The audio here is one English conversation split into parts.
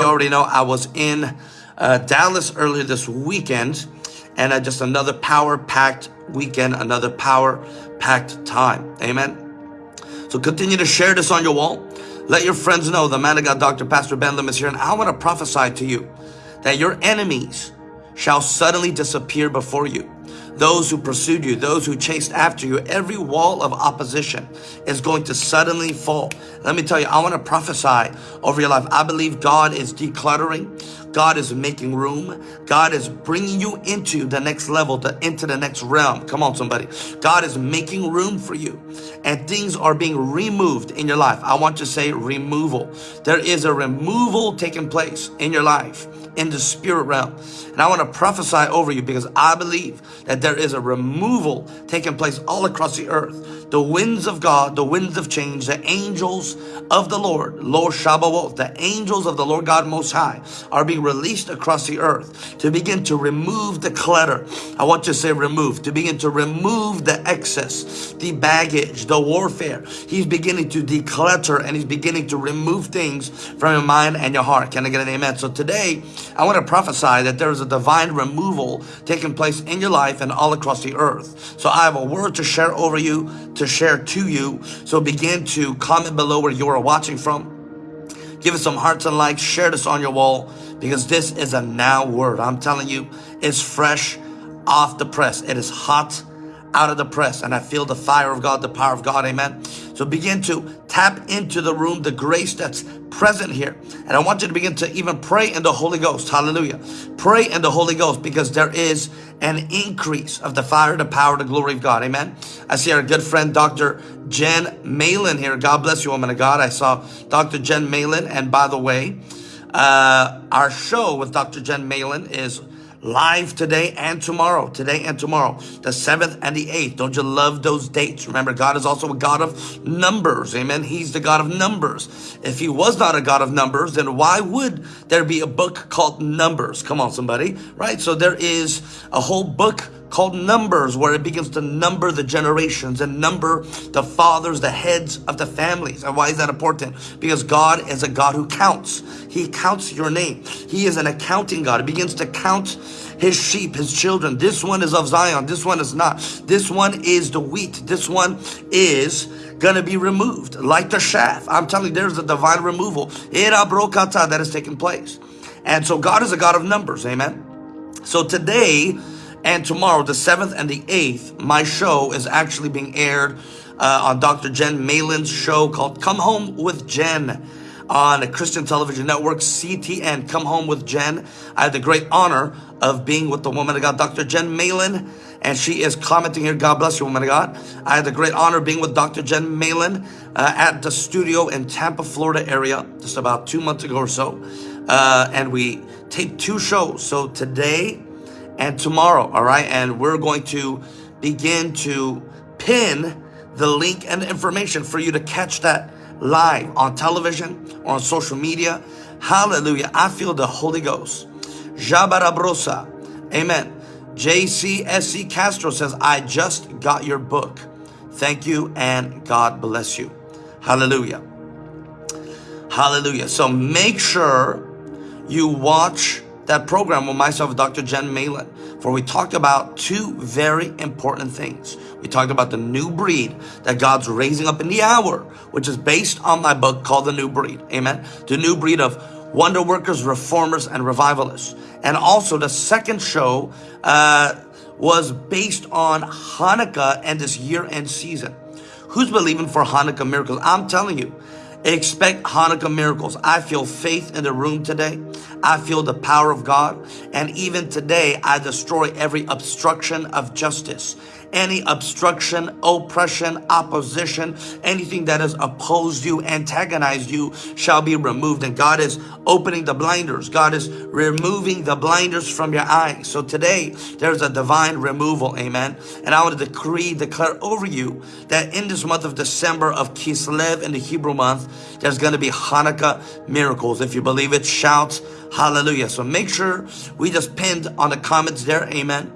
You already know I was in uh, Dallas earlier this weekend and uh, just another power-packed weekend, another power-packed time. Amen. So continue to share this on your wall. Let your friends know the man of God, Dr. Pastor Ben Lim is here and I want to prophesy to you that your enemies shall suddenly disappear before you those who pursued you, those who chased after you, every wall of opposition is going to suddenly fall. Let me tell you, I want to prophesy over your life. I believe God is decluttering. God is making room. God is bringing you into the next level, to, into the next realm. Come on, somebody. God is making room for you and things are being removed in your life. I want to say removal. There is a removal taking place in your life in the spirit realm. And I want to prophesy over you because I believe that there is a removal taking place all across the earth. The winds of God, the winds of change, the angels of the Lord, Lord Sabaoth, the angels of the Lord God Most High are being released across the earth to begin to remove the clutter. I want to say remove, to begin to remove the excess, the baggage, the warfare. He's beginning to declutter and he's beginning to remove things from your mind and your heart. Can I get an amen? So today, I want to prophesy that there is a divine removal taking place in your life and all across the earth. So I have a word to share over you, to share to you. So begin to comment below where you are watching from. Give us some hearts and likes. Share this on your wall because this is a now word. I'm telling you, it's fresh off the press. It is hot out of the press and I feel the fire of God, the power of God. Amen. So begin to tap into the room, the grace that's present here. And I want you to begin to even pray in the Holy Ghost. Hallelujah. Pray in the Holy Ghost because there is an increase of the fire, the power, the glory of God. Amen. I see our good friend, Dr. Jen Malin here. God bless you, woman of God. I saw Dr. Jen Malin. And by the way, uh, our show with Dr. Jen Malin is live today and tomorrow. Today and tomorrow. The 7th and the 8th. Don't you love those dates? Remember, God is also a God of numbers. Amen. He's the God of numbers. If he was not a God of numbers, then why would there be a book called Numbers? Come on, somebody. Right? So there is a whole book called Numbers, where it begins to number the generations and number the fathers, the heads of the families. And why is that important? Because God is a God who counts. He counts your name. He is an accounting God. He begins to count his sheep, his children. This one is of Zion. This one is not. This one is the wheat. This one is going to be removed like the chaff. I'm telling you, there's a divine removal. That is taking place. And so God is a God of numbers. Amen. So today, and tomorrow, the 7th and the 8th, my show is actually being aired uh, on Dr. Jen Malin's show called Come Home with Jen on a Christian television network, CTN, Come Home with Jen. I had the great honor of being with the woman of God, Dr. Jen Malin, and she is commenting here, God bless you, woman of God. I had the great honor of being with Dr. Jen Malin uh, at the studio in Tampa, Florida area, just about two months ago or so. Uh, and we taped two shows. So today, and tomorrow, all right? And we're going to begin to pin the link and the information for you to catch that live on television or on social media. Hallelujah. I feel the Holy Ghost. Jabarabrosa. Amen. JCSC Castro says, I just got your book. Thank you and God bless you. Hallelujah. Hallelujah. So make sure you watch that program with myself, Dr. Jen Malin, for we talked about two very important things. We talked about the new breed that God's raising up in the hour, which is based on my book called The New Breed. Amen. The new breed of wonder workers, reformers, and revivalists. And also the second show uh, was based on Hanukkah and this year-end season. Who's believing for Hanukkah miracles? I'm telling you, Expect Hanukkah miracles. I feel faith in the room today. I feel the power of God. And even today, I destroy every obstruction of justice any obstruction, oppression, opposition, anything that has opposed you, antagonized you shall be removed. And God is opening the blinders. God is removing the blinders from your eyes. So today there's a divine removal. Amen. And I want to decree, declare over you that in this month of December of Kislev in the Hebrew month, there's going to be Hanukkah miracles. If you believe it, shout hallelujah. So make sure we just pinned on the comments there. Amen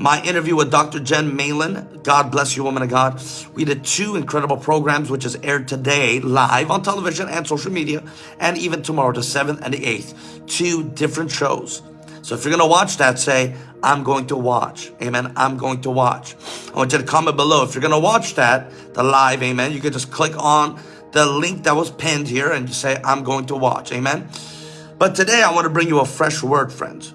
my interview with Dr. Jen Malin. God bless you, woman of God. We did two incredible programs, which is aired today live on television and social media, and even tomorrow, the 7th and the 8th. Two different shows. So if you're going to watch that, say, I'm going to watch. Amen. I'm going to watch. I want you to comment below. If you're going to watch that, the live, amen, you can just click on the link that was pinned here and say, I'm going to watch. Amen. But today I want to bring you a fresh word, friends.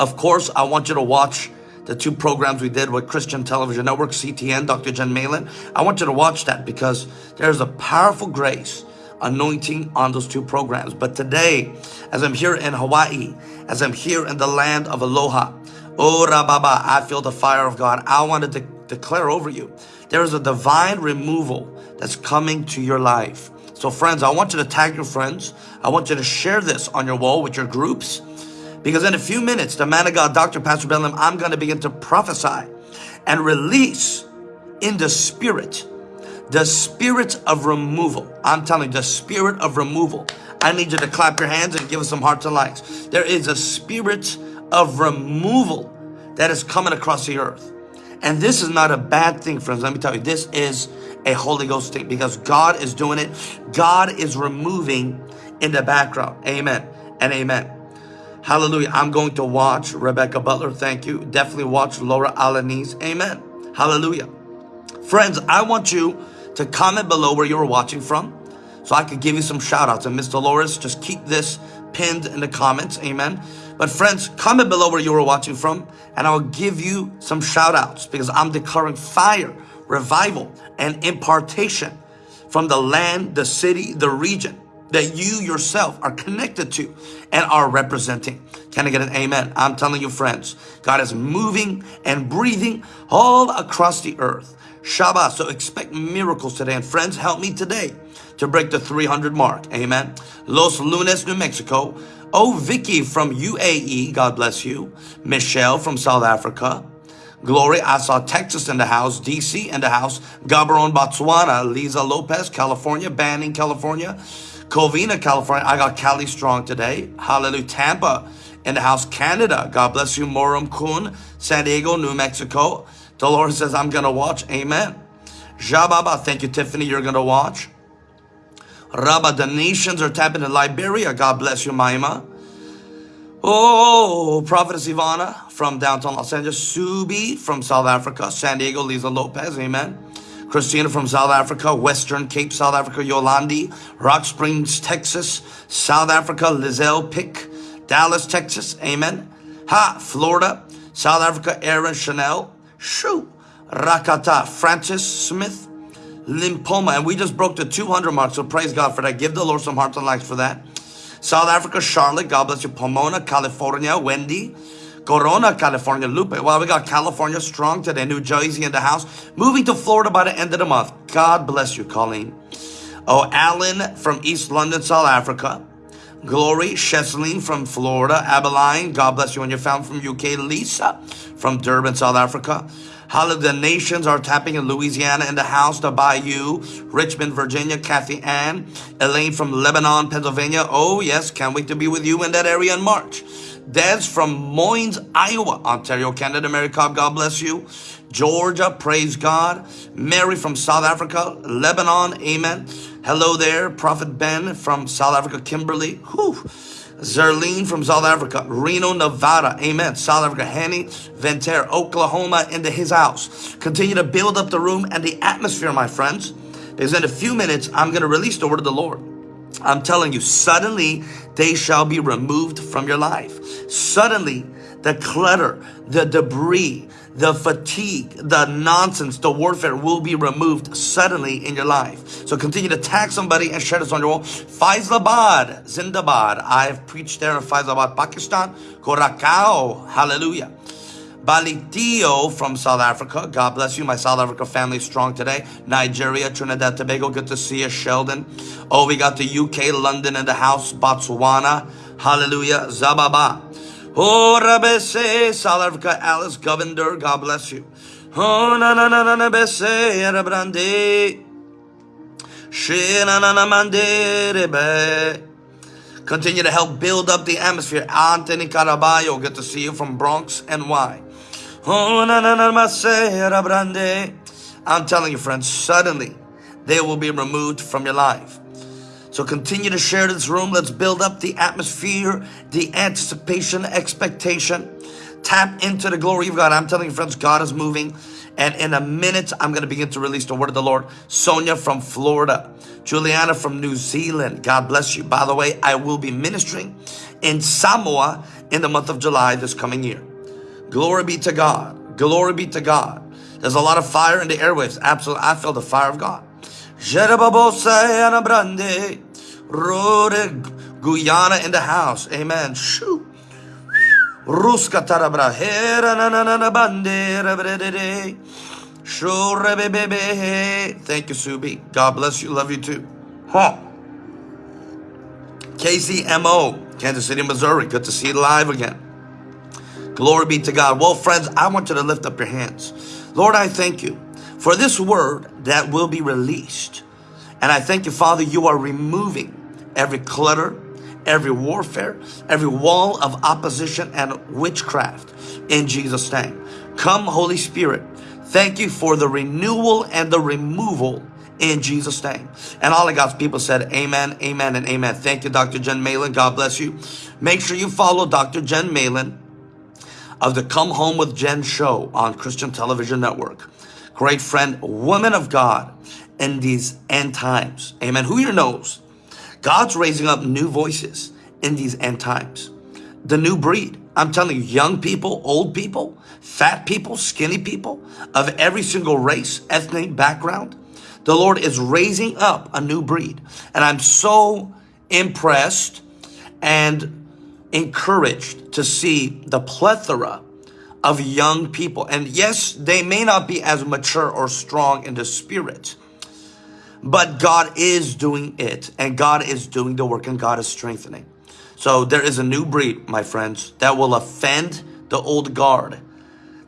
Of course, I want you to watch the two programs we did with Christian Television Network, CTN, Dr. Jen Malin. I want you to watch that because there's a powerful grace anointing on those two programs. But today, as I'm here in Hawaii, as I'm here in the land of Aloha, oh, Ora Baba, I feel the fire of God. I want to de declare over you, there is a divine removal that's coming to your life. So friends, I want you to tag your friends. I want you to share this on your wall with your groups. Because in a few minutes, the man of God, Dr. Pastor Ben Lim, I'm going to begin to prophesy and release in the spirit, the spirit of removal. I'm telling you, the spirit of removal. I need you to clap your hands and give us some hearts and likes. There is a spirit of removal that is coming across the earth. And this is not a bad thing, friends. Let me tell you, this is a Holy Ghost thing because God is doing it. God is removing in the background. Amen and amen. Hallelujah. I'm going to watch Rebecca Butler. Thank you. Definitely watch Laura Alanis. Amen. Hallelujah. Friends, I want you to comment below where you were watching from so I could give you some shout outs. And Miss Dolores, just keep this pinned in the comments. Amen. But friends, comment below where you were watching from and I will give you some shout outs because I'm declaring fire, revival, and impartation from the land, the city, the region that you yourself are connected to and are representing. Can I get an amen? I'm telling you friends, God is moving and breathing all across the earth. Shabbat, so expect miracles today. And friends, help me today to break the 300 mark. Amen. Los Lunas, New Mexico. Oh, Vicky from UAE, God bless you. Michelle from South Africa. Glory, I saw Texas in the house, DC in the house, Gaborone, Botswana, Lisa Lopez, California, Banning, California, Covina, California. I got Cali Strong today. Hallelujah. Tampa in the house. Canada. God bless you. Moram Kun. San Diego, New Mexico. The Lord says, I'm going to watch. Amen. Jababa. Thank you, Tiffany. You're going to watch. Rabba, the nations are tapping in Liberia. God bless you, Maima. Oh, Prophetess Ivana from downtown Los Angeles. Subi from South Africa. San Diego, Lisa Lopez. Amen. Christina from South Africa, Western Cape, South Africa, Yolandi, Rock Springs, Texas, South Africa, Lizelle Pick, Dallas, Texas, amen. Ha, Florida, South Africa, Aaron Chanel, Shoo, Rakata, Francis Smith, Limpoma, and we just broke the 200 mark, so praise God for that. Give the Lord some hearts and likes for that. South Africa, Charlotte, God bless you, Pomona, California, Wendy, Corona, California, Lupe. Well, we got California strong today, New Jersey in the house. Moving to Florida by the end of the month. God bless you, Colleen. Oh, Alan from East London, South Africa. Glory, Cheslin from Florida. Abilene, God bless you and your family from UK. Lisa from Durban, South Africa. The nations are tapping in Louisiana in the house, the Bayou, Richmond, Virginia, Kathy Ann, Elaine from Lebanon, Pennsylvania. Oh, yes, can't wait to be with you in that area in March. Des from Moines, Iowa, Ontario, Canada. Cobb, God bless you. Georgia, praise God. Mary from South Africa, Lebanon, amen. Hello there, Prophet Ben from South Africa, Kimberly. Whew. Zerlene from South Africa, Reno, Nevada, amen. South Africa, Henny, Ventura, Oklahoma, into his house. Continue to build up the room and the atmosphere, my friends. Because in a few minutes, I'm going to release the word of the Lord. I'm telling you, suddenly they shall be removed from your life. Suddenly, the clutter, the debris, the fatigue, the nonsense, the warfare will be removed suddenly in your life. So continue to tag somebody and share this on your wall. Faisalabad, Zindabad. I've preached there in Faisalabad, Pakistan. Korakao, hallelujah. Balitio from South Africa. God bless you. My South Africa family strong today. Nigeria, Trinidad, Tobago. Good to see you, Sheldon. Oh, we got the UK, London in the house. Botswana. Hallelujah. Zababa. Oh, Rabese, South Africa, Alice Govender. God bless you. Oh, na na na na na bese, Rabrande. She na na na mande rebe. Continue to help build up the atmosphere. Anthony Caraballo, good to see you from Bronx, NY. Oh, I'm telling you, friends, suddenly they will be removed from your life. So continue to share this room. Let's build up the atmosphere, the anticipation, expectation. Tap into the glory of God. I'm telling you, friends, God is moving. And in a minute, I'm going to begin to release the word of the Lord. Sonia from Florida. Juliana from New Zealand. God bless you. By the way, I will be ministering in Samoa in the month of July this coming year. Glory be to God. Glory be to God. There's a lot of fire in the airwaves. Absolutely. I feel the fire of God. Guyana in the house. Amen. Shoo. Ruska tarabra hera na na na na bandera bredede. Shure bebe. Thank you, Subi. God bless you. Love you too. Huh. KCMO, Kansas City, Missouri. Good to see you live again. Glory be to God. Well, friends, I want you to lift up your hands. Lord, I thank you for this word that will be released. And I thank you, Father, you are removing every clutter, every warfare, every wall of opposition and witchcraft in Jesus' name. Come, Holy Spirit. Thank you for the renewal and the removal in Jesus' name. And all of God's people said, Amen, Amen, and Amen. Thank you, Dr. Jen Malin. God bless you. Make sure you follow Dr. Jen Malin of the Come Home with Jen show on Christian Television Network. Great friend, woman of God in these end times. Amen. Who here knows God's raising up new voices in these end times. The new breed. I'm telling you, young people, old people, fat people, skinny people of every single race, ethnic background. The Lord is raising up a new breed. And I'm so impressed and encouraged to see the plethora of young people. And yes, they may not be as mature or strong in the spirit, but God is doing it and God is doing the work and God is strengthening. So there is a new breed, my friends, that will offend the old guard,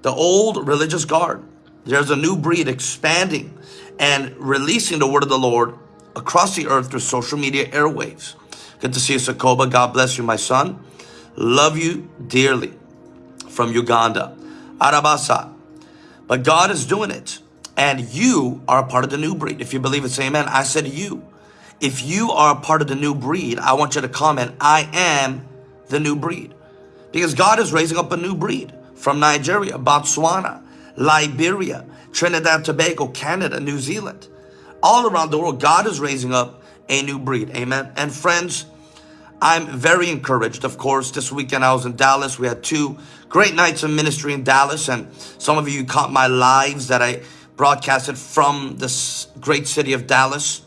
the old religious guard. There's a new breed expanding and releasing the word of the Lord across the earth through social media airwaves. Good to see you, Sakoba. God bless you, my son. Love you dearly from Uganda. Arabasa. But God is doing it. And you are a part of the new breed. If you believe it, say amen. I said you. If you are a part of the new breed, I want you to comment, I am the new breed. Because God is raising up a new breed from Nigeria, Botswana, Liberia, Trinidad, and Tobago, Canada, New Zealand. All around the world, God is raising up a new breed. Amen. And friends, I'm very encouraged. Of course, this weekend I was in Dallas. We had two great nights of ministry in Dallas. And some of you caught my lives that I broadcasted from this great city of Dallas.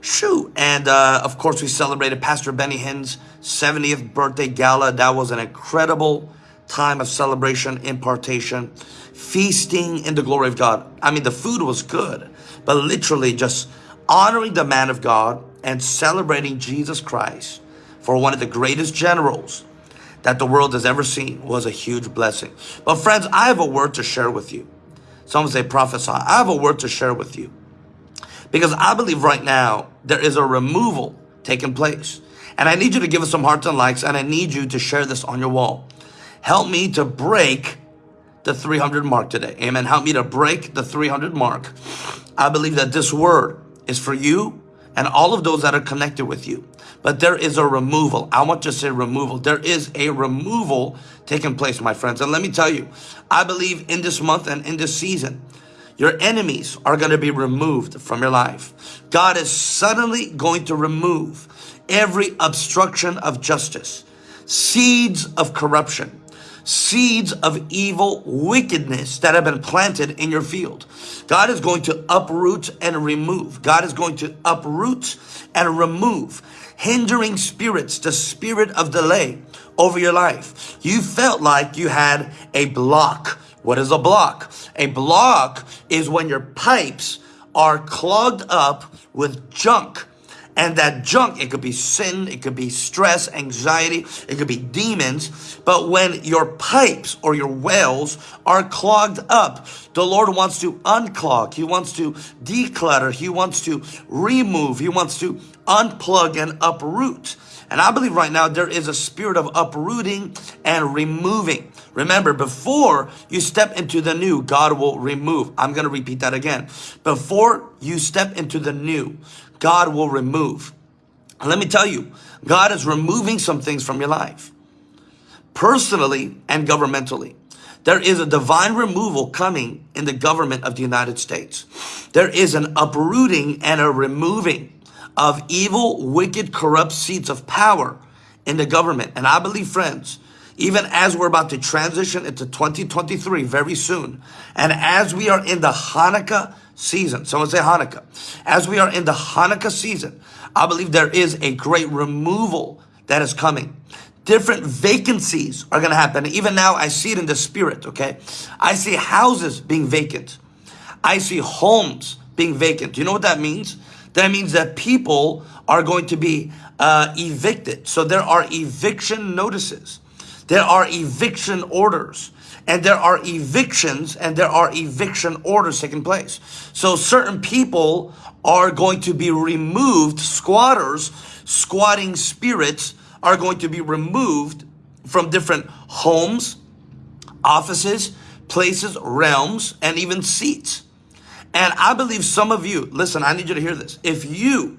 Shoo! And uh, of course, we celebrated Pastor Benny Hinn's 70th birthday gala. That was an incredible time of celebration, impartation, feasting in the glory of God. I mean, the food was good, but literally just honoring the man of God and celebrating Jesus Christ for one of the greatest generals that the world has ever seen was a huge blessing. But friends, I have a word to share with you. Some say prophesy. I have a word to share with you. Because I believe right now there is a removal taking place. And I need you to give us some hearts and likes and I need you to share this on your wall. Help me to break the 300 mark today. Amen. Help me to break the 300 mark. I believe that this word is for you and all of those that are connected with you. But there is a removal. I want to say removal. There is a removal taking place, my friends. And let me tell you, I believe in this month and in this season, your enemies are going to be removed from your life. God is suddenly going to remove every obstruction of justice, seeds of corruption, seeds of evil wickedness that have been planted in your field. God is going to uproot and remove. God is going to uproot and remove hindering spirits, the spirit of delay over your life. You felt like you had a block. What is a block? A block is when your pipes are clogged up with junk and that junk, it could be sin, it could be stress, anxiety, it could be demons. But when your pipes or your wells are clogged up, the Lord wants to unclog. He wants to declutter. He wants to remove. He wants to unplug and uproot And I believe right now there is a spirit of uprooting and removing. Remember, before you step into the new, God will remove. I'm going to repeat that again. Before you step into the new, God will remove. Let me tell you, God is removing some things from your life, personally and governmentally. There is a divine removal coming in the government of the United States. There is an uprooting and a removing of evil, wicked, corrupt seats of power in the government. And I believe, friends, even as we're about to transition into 2023 very soon, and as we are in the Hanukkah season, someone say Hanukkah, as we are in the Hanukkah season, I believe there is a great removal that is coming different vacancies are going to happen. Even now, I see it in the spirit, okay? I see houses being vacant. I see homes being vacant. Do you know what that means? That means that people are going to be uh, evicted. So there are eviction notices. There are eviction orders. And there are evictions and there are eviction orders taking place. So certain people are going to be removed, squatters, squatting spirits, are going to be removed from different homes, offices, places, realms, and even seats. And I believe some of you, listen, I need you to hear this. If you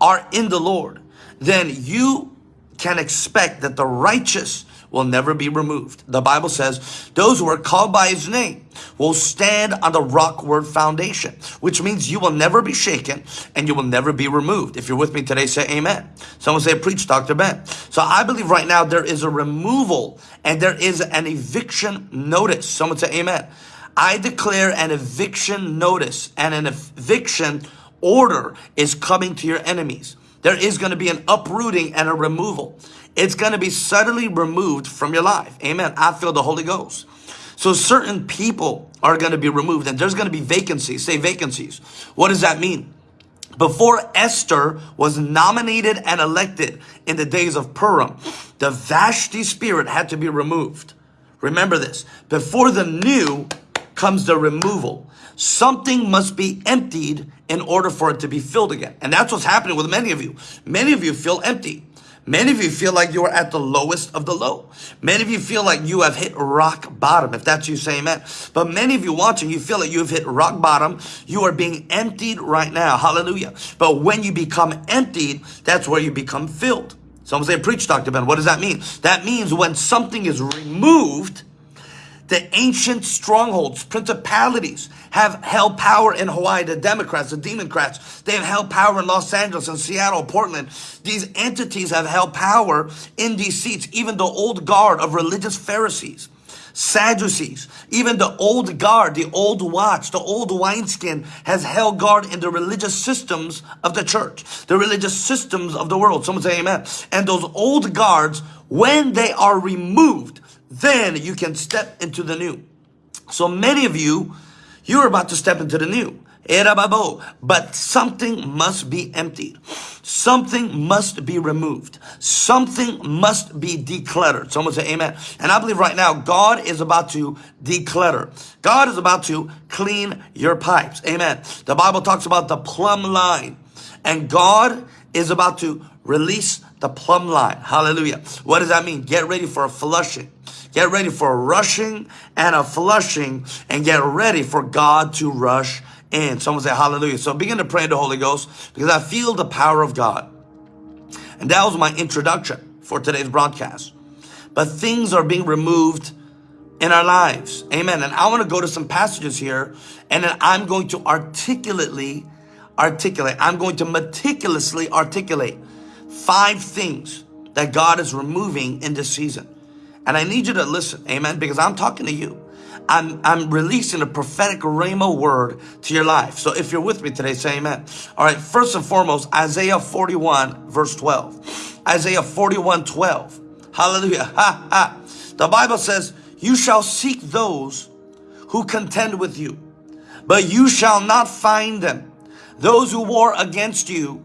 are in the Lord, then you can expect that the righteous will never be removed. The Bible says those who are called by his name will stand on the rock word foundation, which means you will never be shaken and you will never be removed. If you're with me today, say amen. Someone say, preach, Dr. Ben. So I believe right now there is a removal and there is an eviction notice. Someone say amen. I declare an eviction notice and an eviction order is coming to your enemies. There is going to be an uprooting and a removal. It's going to be suddenly removed from your life. Amen. I feel the Holy Ghost. So certain people are going to be removed and there's going to be vacancies. Say vacancies. What does that mean? Before Esther was nominated and elected in the days of Purim, the Vashti spirit had to be removed. Remember this. Before the new comes the removal. Something must be emptied in order for it to be filled again. And that's what's happening with many of you. Many of you feel empty. Many of you feel like you are at the lowest of the low. Many of you feel like you have hit rock bottom. If that's you, say amen. But many of you watching, you feel like you have hit rock bottom. You are being emptied right now. Hallelujah. But when you become emptied, that's where you become filled. Someone say, preach, Dr. Ben. What does that mean? That means when something is removed, the ancient strongholds, principalities have held power in Hawaii. The Democrats, the Democrats, they have held power in Los Angeles and Seattle, Portland. These entities have held power in these seats. Even the old guard of religious Pharisees, Sadducees, even the old guard, the old watch, the old wineskin has held guard in the religious systems of the church, the religious systems of the world. Someone say amen. And those old guards, when they are removed, then you can step into the new. So many of you, you're about to step into the new. But something must be emptied. Something must be removed. Something must be decluttered. Someone say amen. And I believe right now, God is about to declutter. God is about to clean your pipes. Amen. The Bible talks about the plumb line. And God is about to release the plumb line. Hallelujah. What does that mean? Get ready for a flushing. Get ready for a rushing and a flushing and get ready for God to rush in. Someone say hallelujah. So begin to pray in the Holy Ghost because I feel the power of God. And that was my introduction for today's broadcast. But things are being removed in our lives. Amen. And I want to go to some passages here and then I'm going to articulately articulate. I'm going to meticulously articulate five things that God is removing in this season. And I need you to listen, amen, because I'm talking to you. I'm, I'm releasing a prophetic rhema word to your life. So if you're with me today, say amen. All right, first and foremost, Isaiah 41, verse 12. Isaiah 41, 12. Hallelujah. Ha, ha. The Bible says, you shall seek those who contend with you, but you shall not find them. Those who war against you,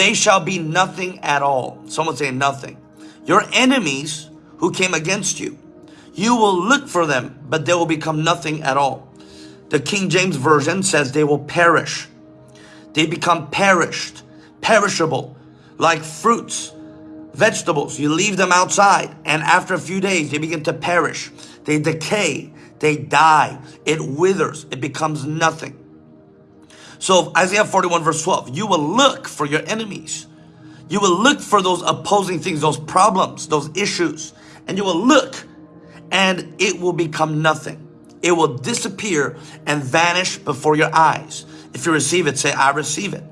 they shall be nothing at all. Someone say nothing. Your enemies who came against you. You will look for them, but they will become nothing at all. The King James Version says they will perish. They become perished, perishable, like fruits vegetables, you leave them outside, and after a few days, they begin to perish. They decay, they die, it withers, it becomes nothing. So Isaiah 41 verse 12, you will look for your enemies. You will look for those opposing things, those problems, those issues, and you will look and it will become nothing. It will disappear and vanish before your eyes. If you receive it, say, I receive it.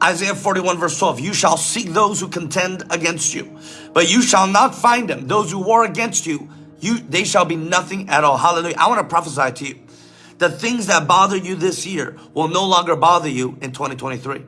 Isaiah 41 verse 12, you shall seek those who contend against you, but you shall not find them. Those who war against you, you they shall be nothing at all. Hallelujah. I want to prophesy to you. The things that bother you this year will no longer bother you in 2023.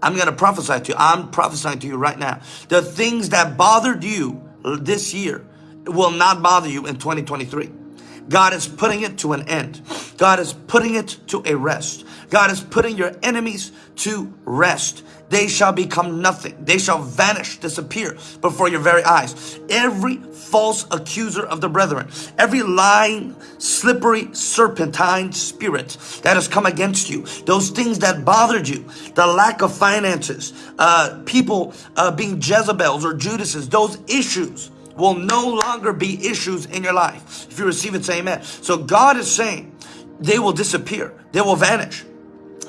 I'm going to prophesy to you. I'm prophesying to you right now. The things that bothered you this year will not bother you in 2023. God is putting it to an end. God is putting it to a rest. God is putting your enemies to rest. They shall become nothing. They shall vanish, disappear before your very eyes. Every false accuser of the brethren, every lying, slippery, serpentine spirit that has come against you, those things that bothered you, the lack of finances, uh, people uh, being Jezebels or Judases, those issues will no longer be issues in your life. If you receive it, say amen. So God is saying they will disappear. They will vanish.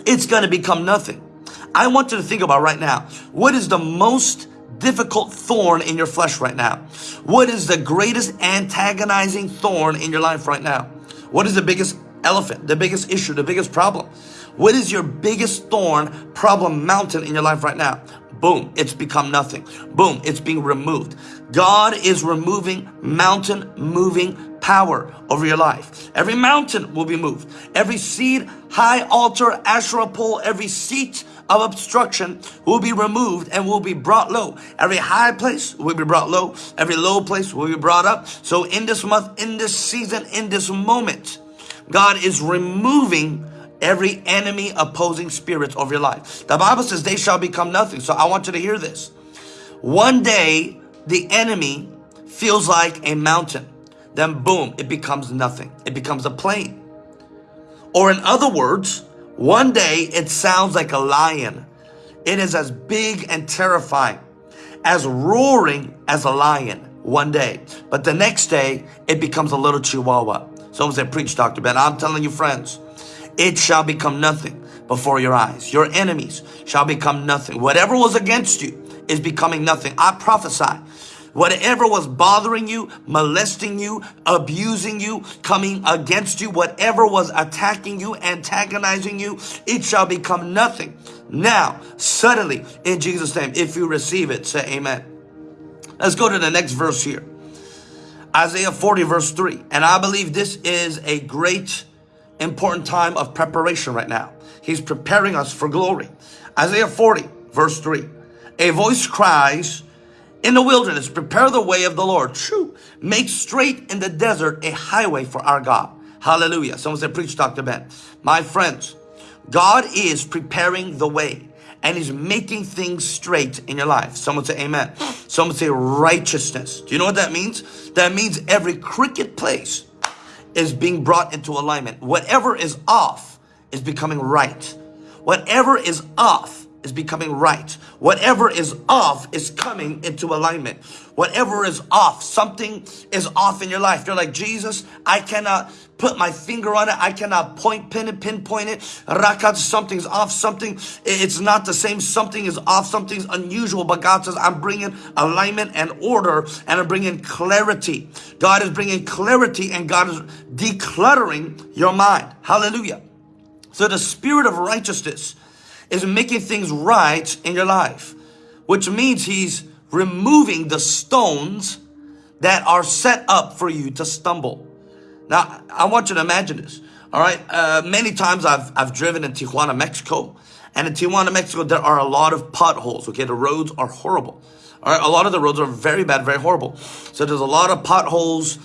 It's going to become nothing. I want you to think about right now, what is the most difficult thorn in your flesh right now? What is the greatest antagonizing thorn in your life right now? What is the biggest elephant, the biggest issue, the biggest problem? What is your biggest thorn, problem, mountain in your life right now? Boom, it's become nothing. Boom, it's being removed. God is removing mountain moving power over your life. Every mountain will be moved. Every seed, high altar, Asherah pole, every seat of obstruction will be removed and will be brought low. Every high place will be brought low. Every low place will be brought up. So in this month, in this season, in this moment, God is removing every enemy opposing spirits of your life. The Bible says they shall become nothing. So I want you to hear this. One day, the enemy feels like a mountain. Then boom, it becomes nothing. It becomes a plain. Or in other words, one day it sounds like a lion. It is as big and terrifying, as roaring as a lion one day. But the next day, it becomes a little chihuahua. Someone said, preach, Dr. Ben. I'm telling you, friends, it shall become nothing before your eyes. Your enemies shall become nothing. Whatever was against you is becoming nothing. I prophesy. Whatever was bothering you, molesting you, abusing you, coming against you, whatever was attacking you, antagonizing you, it shall become nothing. Now, suddenly, in Jesus' name, if you receive it, say amen. Let's go to the next verse here. Isaiah 40 verse 3. And I believe this is a great important time of preparation right now. He's preparing us for glory. Isaiah 40 verse 3. A voice cries in the wilderness, prepare the way of the Lord. True. Make straight in the desert a highway for our God. Hallelujah. Someone said, preach Dr. Ben. My friends, God is preparing the way and he's making things straight in your life. Someone say amen. Someone say righteousness. Do you know what that means? That means every crooked place is being brought into alignment. Whatever is off is becoming right. Whatever is off is becoming right. Whatever is off is coming into alignment. Whatever is off, something is off in your life. You're like, Jesus, I cannot put my finger on it. I cannot point, pin it, pinpoint it. Rakat, something's off. Something, it's not the same. Something is off. Something's unusual. But God says, I'm bringing alignment and order and I'm bringing clarity. God is bringing clarity and God is decluttering your mind. Hallelujah. So the spirit of righteousness is making things right in your life, which means he's removing the stones that are set up for you to stumble. Now, I want you to imagine this. All right. Uh, many times I've, I've driven in Tijuana, Mexico. And in Tijuana, Mexico, there are a lot of potholes. Okay. The roads are horrible. All right. A lot of the roads are very bad, very horrible. So there's a lot of potholes,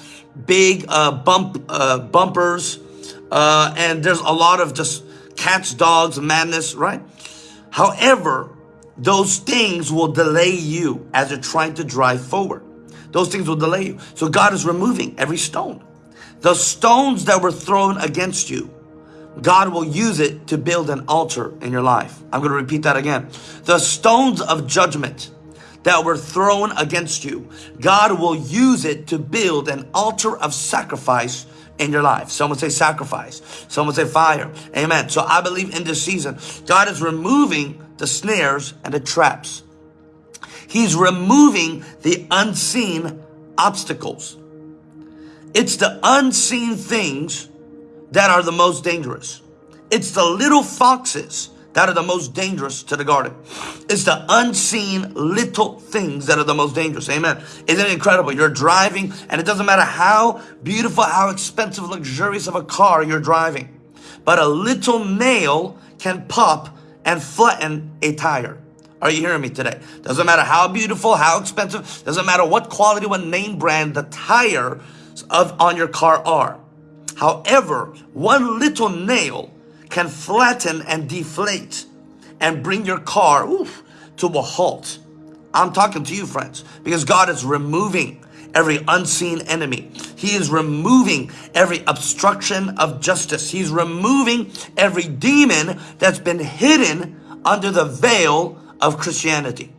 big uh, bump uh, bumpers. Uh, and there's a lot of just cats, dogs, madness, right? However, those things will delay you as you're trying to drive forward. Those things will delay you. So God is removing every stone. The stones that were thrown against you, God will use it to build an altar in your life. I'm going to repeat that again. The stones of judgment, that were thrown against you, God will use it to build an altar of sacrifice in your life. Someone say sacrifice. Someone say fire. Amen. So I believe in this season, God is removing the snares and the traps. He's removing the unseen obstacles. It's the unseen things that are the most dangerous. It's the little foxes that are the most dangerous to the garden. It's the unseen little things that are the most dangerous. Amen. Isn't it incredible? You're driving and it doesn't matter how beautiful, how expensive, luxurious of a car you're driving. But a little nail can pop and flatten a tire. Are you hearing me today? Doesn't matter how beautiful, how expensive, doesn't matter what quality, what name brand the tire of on your car are. However, one little nail can flatten and deflate and bring your car oof, to a halt. I'm talking to you, friends, because God is removing every unseen enemy. He is removing every obstruction of justice. He's removing every demon that's been hidden under the veil of Christianity.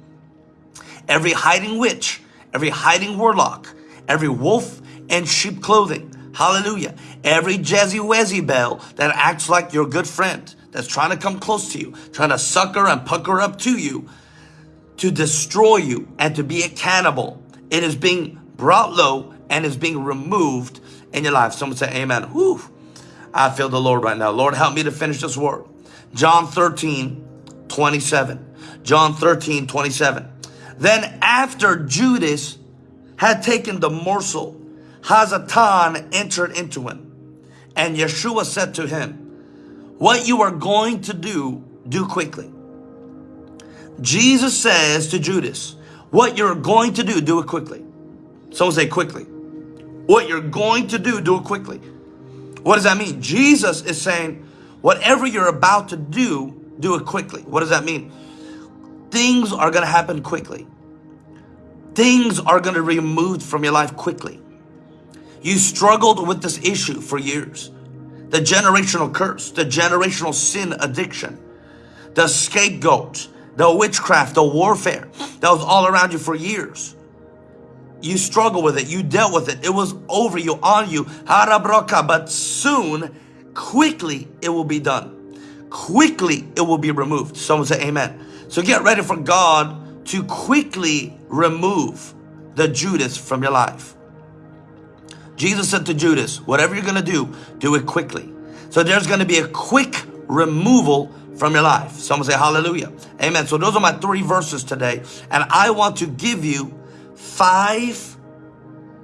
Every hiding witch, every hiding warlock, every wolf in sheep clothing, Hallelujah. Every Jezebel that acts like your good friend, that's trying to come close to you, trying to sucker and pucker up to you, to destroy you and to be a cannibal, it is being brought low and is being removed in your life. Someone say amen. Whew. I feel the Lord right now. Lord, help me to finish this word. John 13, 27. John 13, 27. Then after Judas had taken the morsel, Hasatan entered into him. And Yeshua said to him, what you are going to do, do quickly. Jesus says to Judas, what you're going to do, do it quickly. Someone say quickly. What you're going to do, do it quickly. What does that mean? Jesus is saying, whatever you're about to do, do it quickly. What does that mean? Things are going to happen quickly. Things are going to be removed from your life quickly. You struggled with this issue for years. The generational curse, the generational sin addiction, the scapegoat, the witchcraft, the warfare that was all around you for years. You struggled with it. You dealt with it. It was over you, on you. But soon, quickly, it will be done. Quickly, it will be removed. Someone say amen. So get ready for God to quickly remove the Judas from your life. Jesus said to Judas, whatever you're going to do, do it quickly. So there's going to be a quick removal from your life. Someone say hallelujah. Amen. So those are my three verses today. And I want to give you five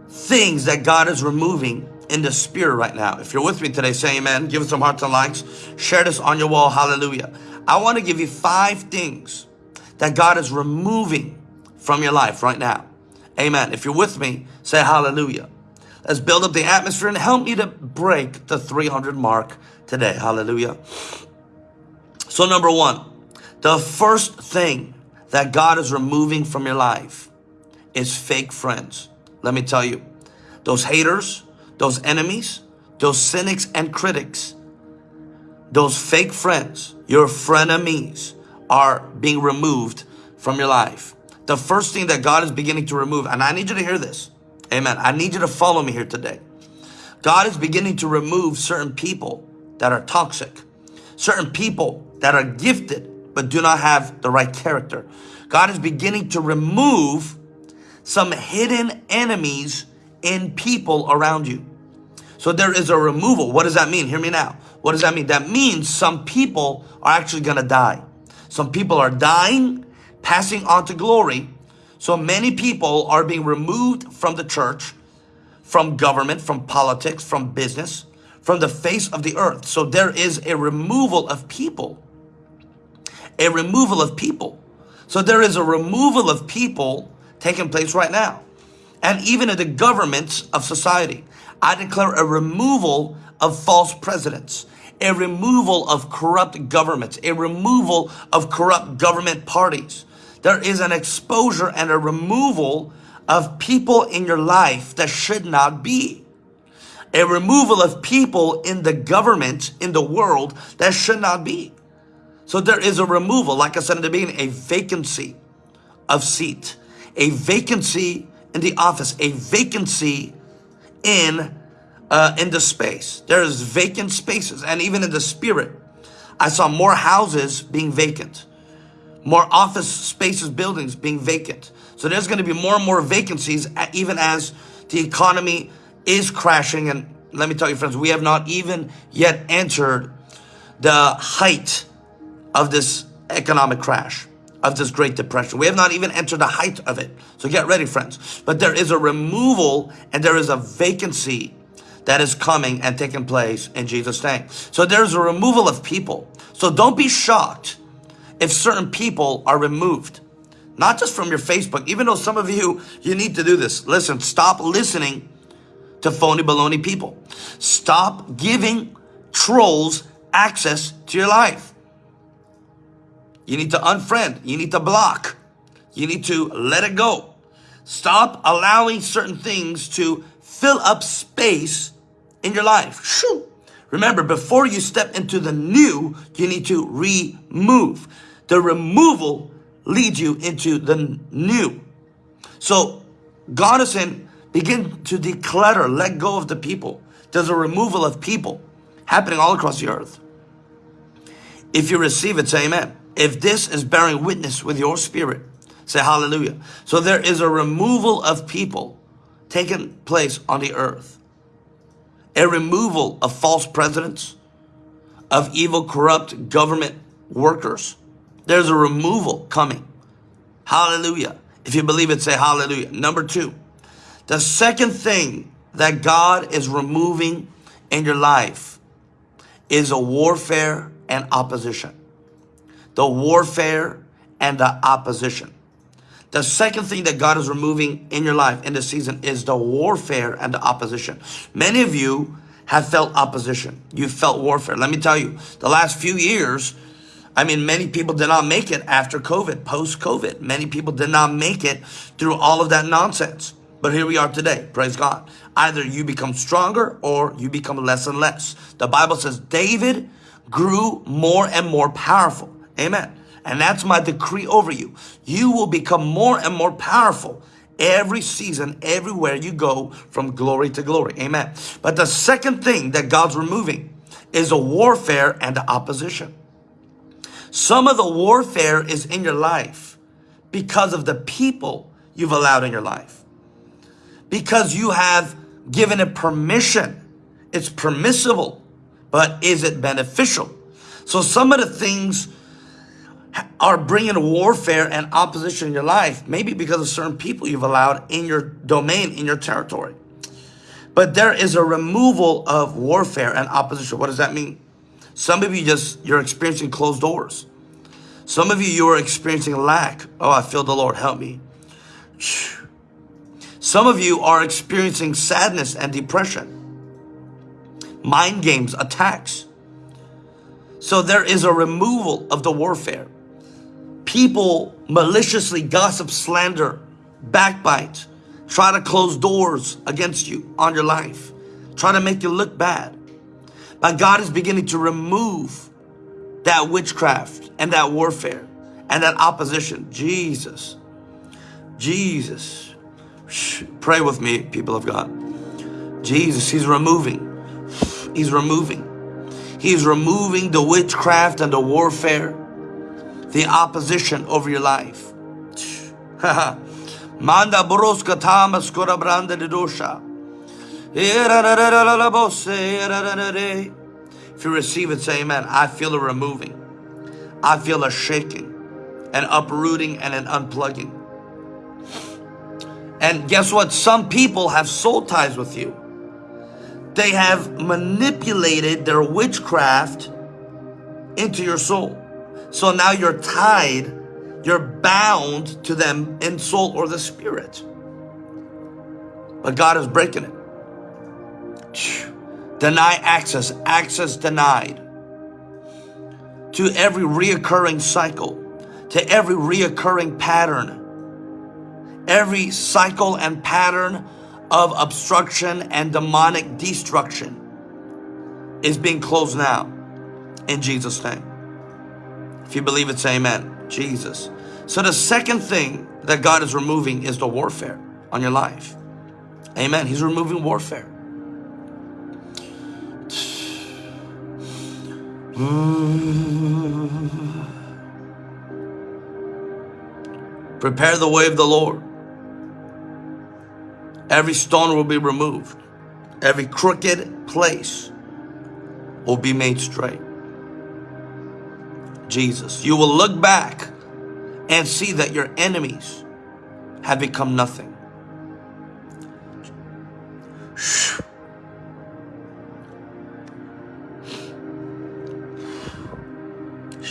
things that God is removing in the spirit right now. If you're with me today, say amen. Give us some hearts and likes. Share this on your wall. Hallelujah. I want to give you five things that God is removing from your life right now. Amen. If you're with me, say hallelujah. Let's build up the atmosphere and help me to break the 300 mark today. Hallelujah. So number one, the first thing that God is removing from your life is fake friends. Let me tell you, those haters, those enemies, those cynics and critics, those fake friends, your frenemies are being removed from your life. The first thing that God is beginning to remove, and I need you to hear this. Amen. I need you to follow me here today. God is beginning to remove certain people that are toxic, certain people that are gifted but do not have the right character. God is beginning to remove some hidden enemies in people around you. So there is a removal. What does that mean? Hear me now. What does that mean? That means some people are actually going to die. Some people are dying, passing on to glory, so many people are being removed from the church, from government, from politics, from business, from the face of the earth. So there is a removal of people. A removal of people. So there is a removal of people taking place right now. And even in the governments of society, I declare a removal of false presidents, a removal of corrupt governments, a removal of corrupt government parties there is an exposure and a removal of people in your life that should not be. A removal of people in the government, in the world, that should not be. So there is a removal, like I said in the beginning, a vacancy of seat, a vacancy in the office, a vacancy in uh, in the space. There is vacant spaces, and even in the spirit, I saw more houses being vacant, more office spaces, buildings being vacant. So there's going to be more and more vacancies, even as the economy is crashing. And let me tell you, friends, we have not even yet entered the height of this economic crash, of this Great Depression. We have not even entered the height of it. So get ready, friends. But there is a removal and there is a vacancy that is coming and taking place in Jesus' name. So there's a removal of people. So don't be shocked if certain people are removed. Not just from your Facebook, even though some of you, you need to do this. Listen, stop listening to phony baloney people. Stop giving trolls access to your life. You need to unfriend. You need to block. You need to let it go. Stop allowing certain things to fill up space in your life. Shoo. Remember, before you step into the new, you need to remove. The removal leads you into the new. So God is saying, begin to declutter, let go of the people. There's a removal of people happening all across the earth. If you receive it, say amen. If this is bearing witness with your spirit, say hallelujah. So there is a removal of people taking place on the earth. A removal of false presidents, of evil, corrupt government workers. There's a removal coming. Hallelujah. If you believe it, say hallelujah. Number two, the second thing that God is removing in your life is a warfare and opposition. The warfare and the opposition. The second thing that God is removing in your life in this season is the warfare and the opposition. Many of you have felt opposition. You felt warfare. Let me tell you, the last few years, I mean, many people did not make it after COVID, post-COVID. Many people did not make it through all of that nonsense. But here we are today, praise God. Either you become stronger or you become less and less. The Bible says David grew more and more powerful. Amen. And that's my decree over you. You will become more and more powerful every season, everywhere you go from glory to glory. Amen. But the second thing that God's removing is a warfare and opposition. Some of the warfare is in your life because of the people you've allowed in your life. Because you have given it permission. It's permissible but is it beneficial? So some of the things are bringing warfare and opposition in your life, maybe because of certain people you've allowed in your domain, in your territory. But there is a removal of warfare and opposition. What does that mean? Some of you just, you're experiencing closed doors. Some of you, you are experiencing lack. Oh, I feel the Lord, help me. Some of you are experiencing sadness and depression mind games, attacks. So there is a removal of the warfare. People maliciously gossip, slander, backbite, try to close doors against you on your life, try to make you look bad. But God is beginning to remove that witchcraft and that warfare and that opposition. Jesus, Jesus. Pray with me, people of God. Jesus, He's removing He's removing. He's removing the witchcraft and the warfare, the opposition over your life. Manda branda de dosha. If you receive it, say amen. I feel a removing. I feel a shaking, an uprooting, and an unplugging. And guess what? Some people have soul ties with you. They have manipulated their witchcraft into your soul. So now you're tied, you're bound to them in soul or the spirit. But God is breaking it. Deny access, access denied to every reoccurring cycle, to every reoccurring pattern, every cycle and pattern of obstruction and demonic destruction is being closed now in Jesus' name. If you believe it, say amen. Jesus. So the second thing that God is removing is the warfare on your life. Amen. He's removing warfare. Mm. Prepare the way of the Lord. Every stone will be removed. Every crooked place will be made straight. Jesus, you will look back and see that your enemies have become nothing.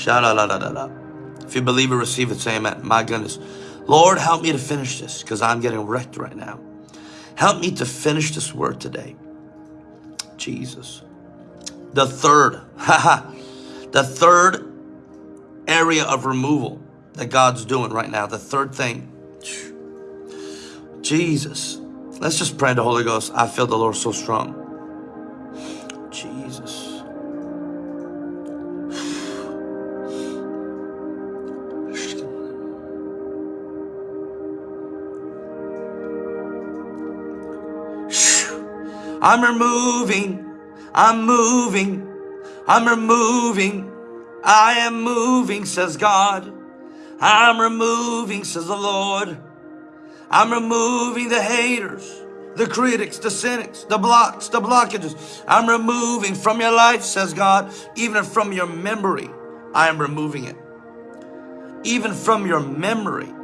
If you believe it, receive it, say amen. My goodness. Lord, help me to finish this because I'm getting wrecked right now. Help me to finish this word today. Jesus. The third, the third area of removal that God's doing right now, the third thing. Jesus. Let's just pray the Holy Ghost. I feel the Lord so strong. I'm removing, I'm moving, I'm removing, I am moving, says God. I'm removing, says the Lord. I'm removing the haters, the critics, the cynics, the blocks, the blockages. I'm removing from your life, says God, even from your memory. I am removing it. Even from your memory,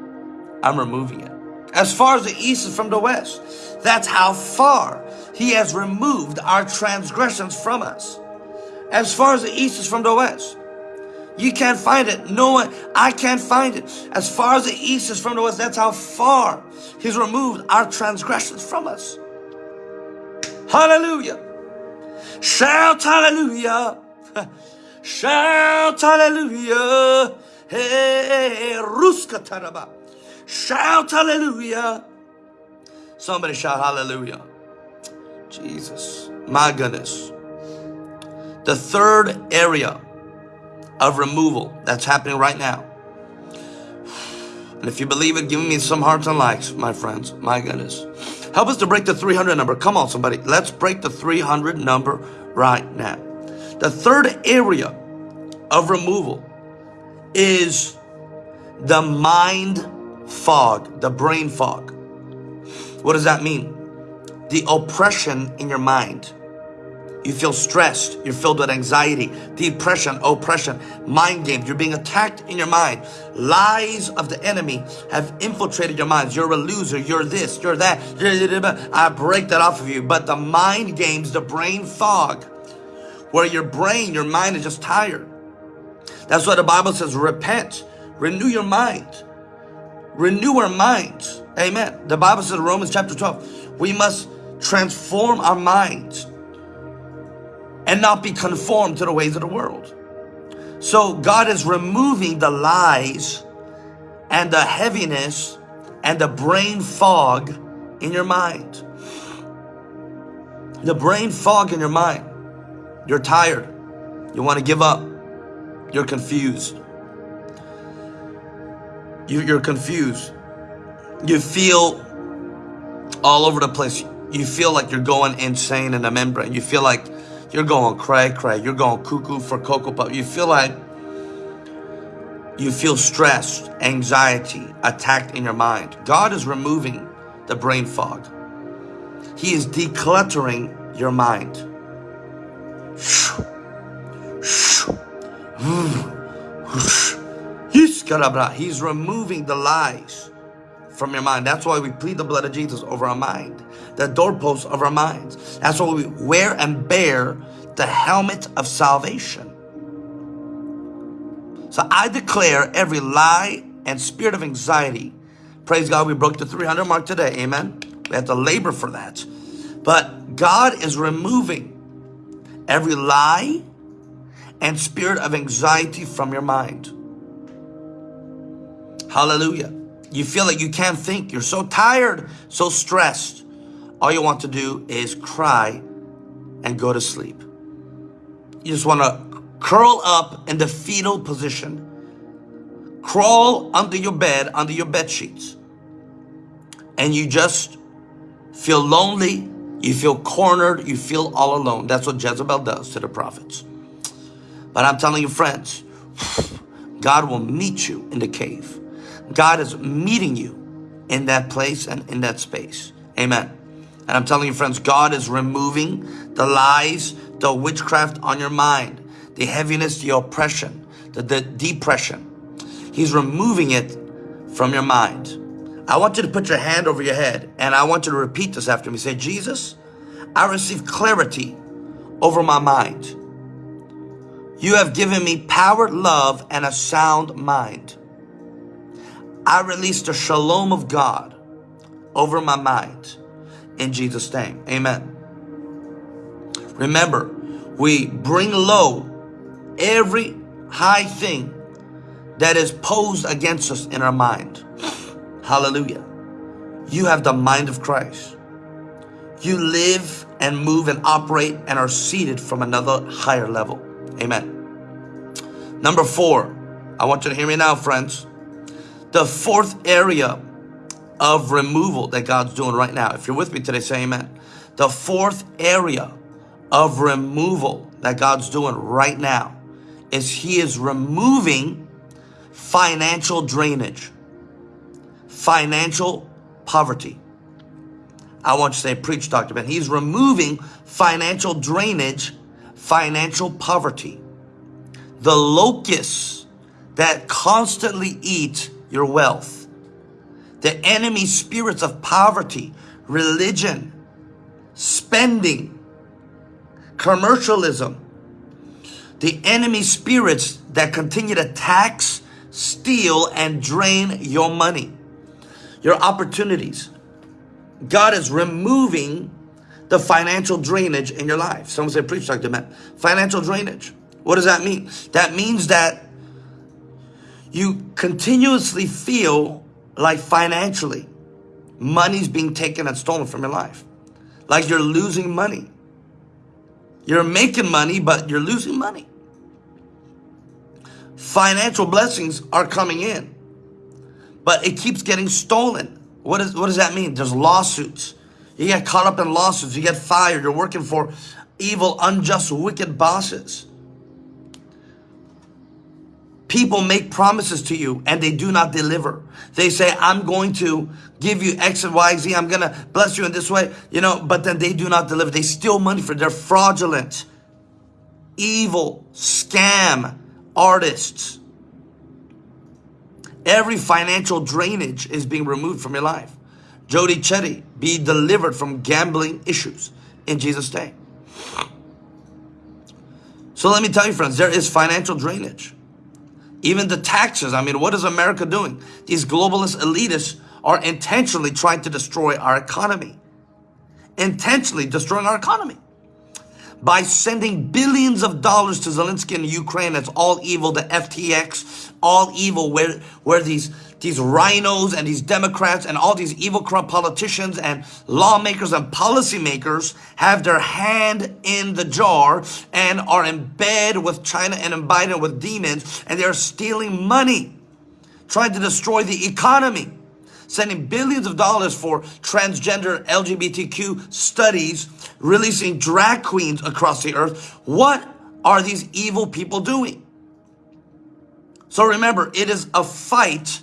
I'm removing it. As far as the east is from the west, that's how far he has removed our transgressions from us. As far as the east is from the west. You can't find it. No one, I can't find it. As far as the east is from the west, that's how far he's removed our transgressions from us. Hallelujah. Shout hallelujah. Shout hallelujah. Hey, Ruska. Shout hallelujah. Somebody shout hallelujah. Jesus, my goodness. The third area of removal that's happening right now. And if you believe it, give me some hearts and likes, my friends. My goodness. Help us to break the 300 number. Come on, somebody. Let's break the 300 number right now. The third area of removal is the mind fog, the brain fog. What does that mean? The oppression in your mind. You feel stressed. You're filled with anxiety, depression, oppression, mind games. You're being attacked in your mind. Lies of the enemy have infiltrated your minds. You're a loser. You're this. You're that. I break that off of you. But the mind games, the brain fog, where your brain, your mind is just tired. That's why the Bible says, repent, renew your mind. Renew our minds. Amen. The Bible says in Romans chapter 12, we must transform our minds and not be conformed to the ways of the world. So God is removing the lies and the heaviness and the brain fog in your mind. The brain fog in your mind. You're tired. You want to give up. You're confused. You, are confused. You feel all over the place. You feel like you're going insane in the membrane. You feel like you're going cray cray. You're going cuckoo for Cocoa Puff. You feel like you feel stressed, anxiety, attacked in your mind. God is removing the brain fog. He is decluttering your mind. He's removing the lies from your mind. That's why we plead the blood of Jesus over our mind, the doorposts of our minds. That's why we wear and bear the helmet of salvation. So I declare every lie and spirit of anxiety. Praise God, we broke the 300 mark today. Amen. We have to labor for that. But God is removing every lie and spirit of anxiety from your mind. Hallelujah. You feel like you can't think. You're so tired, so stressed. All you want to do is cry and go to sleep. You just want to curl up in the fetal position, crawl under your bed, under your bed sheets, and you just feel lonely, you feel cornered, you feel all alone. That's what Jezebel does to the prophets. But I'm telling you, friends, God will meet you in the cave. God is meeting you in that place and in that space. Amen. And I'm telling you, friends, God is removing the lies, the witchcraft on your mind, the heaviness, the oppression, the, the depression. He's removing it from your mind. I want you to put your hand over your head and I want you to repeat this after me. Say, Jesus, I receive clarity over my mind. You have given me power, love, and a sound mind. I release the shalom of God over my mind in Jesus' name. Amen. Remember, we bring low every high thing that is posed against us in our mind. Hallelujah. You have the mind of Christ. You live and move and operate and are seated from another higher level. Amen. Number four, I want you to hear me now, friends. The fourth area of removal that God's doing right now. If you're with me today, say amen. The fourth area of removal that God's doing right now is He is removing financial drainage, financial poverty. I want you to say, preach, Dr. Ben. He's removing financial drainage, financial poverty. The locusts that constantly eat your wealth the enemy spirits of poverty, religion, spending, commercialism, the enemy spirits that continue to tax, steal, and drain your money, your opportunities. God is removing the financial drainage in your life. Someone said, preach, Dr. Matt. Financial drainage. What does that mean? That means that you continuously feel like financially, money's being taken and stolen from your life. Like you're losing money. You're making money, but you're losing money. Financial blessings are coming in, but it keeps getting stolen. What, is, what does that mean? There's lawsuits. You get caught up in lawsuits. You get fired. You're working for evil, unjust, wicked bosses. People make promises to you and they do not deliver. They say, I'm going to give you X and Y, Z. I'm going to bless you in this way, you know, but then they do not deliver. They steal money for, they're fraudulent, evil, scam artists. Every financial drainage is being removed from your life. Jody Chetty, be delivered from gambling issues in Jesus' name. So let me tell you friends, there is financial drainage. Even the taxes. I mean, what is America doing? These globalist elitists are intentionally trying to destroy our economy. Intentionally destroying our economy. By sending billions of dollars to Zelensky in Ukraine, it's all evil, the FTX, all evil, where, where these these RINOs and these Democrats and all these evil corrupt politicians and lawmakers and policymakers have their hand in the jar and are in bed with China and in Biden with demons and they're stealing money, trying to destroy the economy, sending billions of dollars for transgender LGBTQ studies, releasing drag queens across the earth. What are these evil people doing? So remember, it is a fight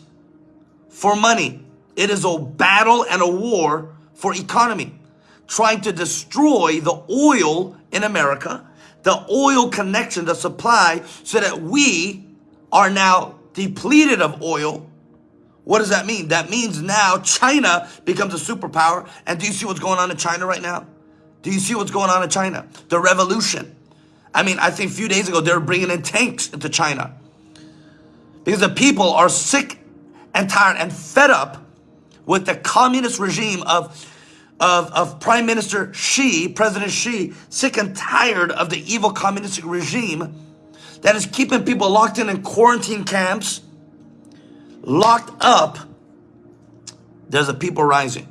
for money. It is a battle and a war for economy, trying to destroy the oil in America, the oil connection, the supply, so that we are now depleted of oil. What does that mean? That means now China becomes a superpower. And do you see what's going on in China right now? Do you see what's going on in China? The revolution. I mean, I think a few days ago, they were bringing in tanks into China because the people are sick and tired and fed up with the communist regime of, of, of Prime Minister Xi, President Xi, sick and tired of the evil communistic regime that is keeping people locked in in quarantine camps, locked up. There's a people rising.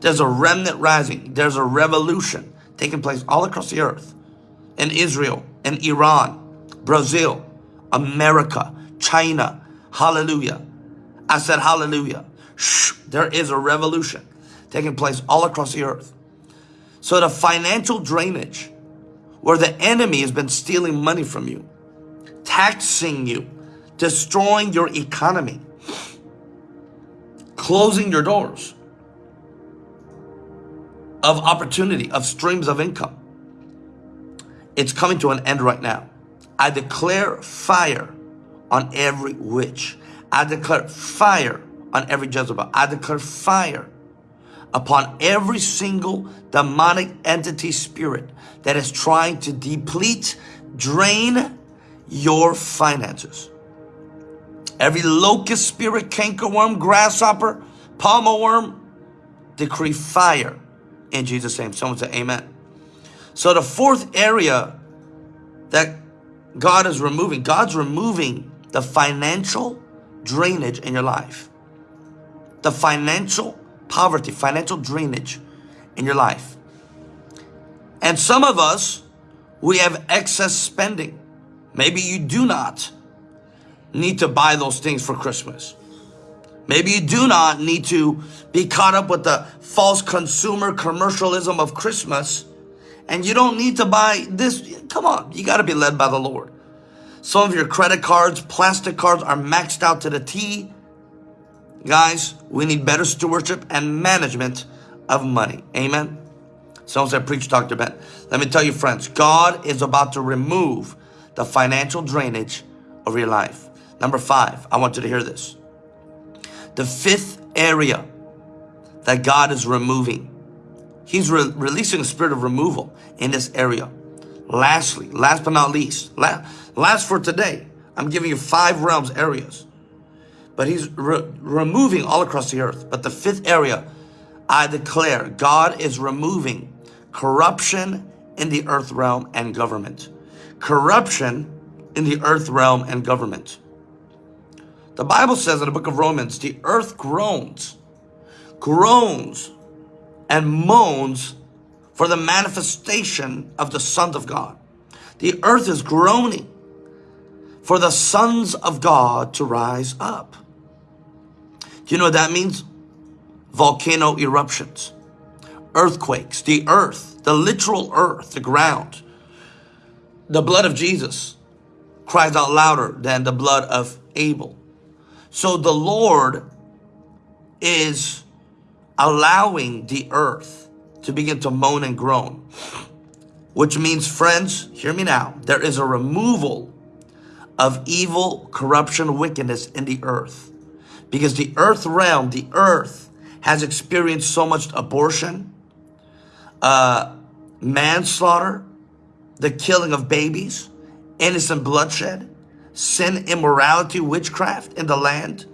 There's a remnant rising. There's a revolution taking place all across the earth. In Israel, in Iran, Brazil, America, China, Hallelujah. I said hallelujah. Shh, there is a revolution taking place all across the earth. So the financial drainage where the enemy has been stealing money from you, taxing you, destroying your economy, closing your doors of opportunity, of streams of income. It's coming to an end right now. I declare fire on every witch. I declare fire on every Jezebel. I declare fire upon every single demonic entity spirit that is trying to deplete, drain your finances. Every locust spirit, cankerworm, grasshopper, palmer worm, decree fire in Jesus' name. Someone say amen. So the fourth area that God is removing, God's removing the financial drainage in your life. The financial poverty, financial drainage in your life. And some of us, we have excess spending. Maybe you do not need to buy those things for Christmas. Maybe you do not need to be caught up with the false consumer commercialism of Christmas and you don't need to buy this. Come on, you got to be led by the Lord. Some of your credit cards, plastic cards are maxed out to the T. Guys, we need better stewardship and management of money. Amen. Someone said, preach Dr. Ben. Let me tell you, friends, God is about to remove the financial drainage of your life. Number five, I want you to hear this. The fifth area that God is removing, He's re releasing a spirit of removal in this area. Lastly, last but not least, last for today, I'm giving you five realms areas. But He's re removing all across the earth. But the fifth area, I declare, God is removing corruption in the earth realm and government. Corruption in the earth realm and government. The Bible says in the book of Romans, the earth groans, groans and moans for the manifestation of the sons of God. The earth is groaning for the sons of God to rise up. Do you know what that means? Volcano eruptions, earthquakes, the earth, the literal earth, the ground. The blood of Jesus cries out louder than the blood of Abel. So the Lord is allowing the earth to begin to moan and groan. Which means, friends, hear me now, there is a removal of evil, corruption, wickedness in the earth. Because the earth realm, the earth has experienced so much abortion, uh, manslaughter, the killing of babies, innocent bloodshed, sin, immorality, witchcraft in the land.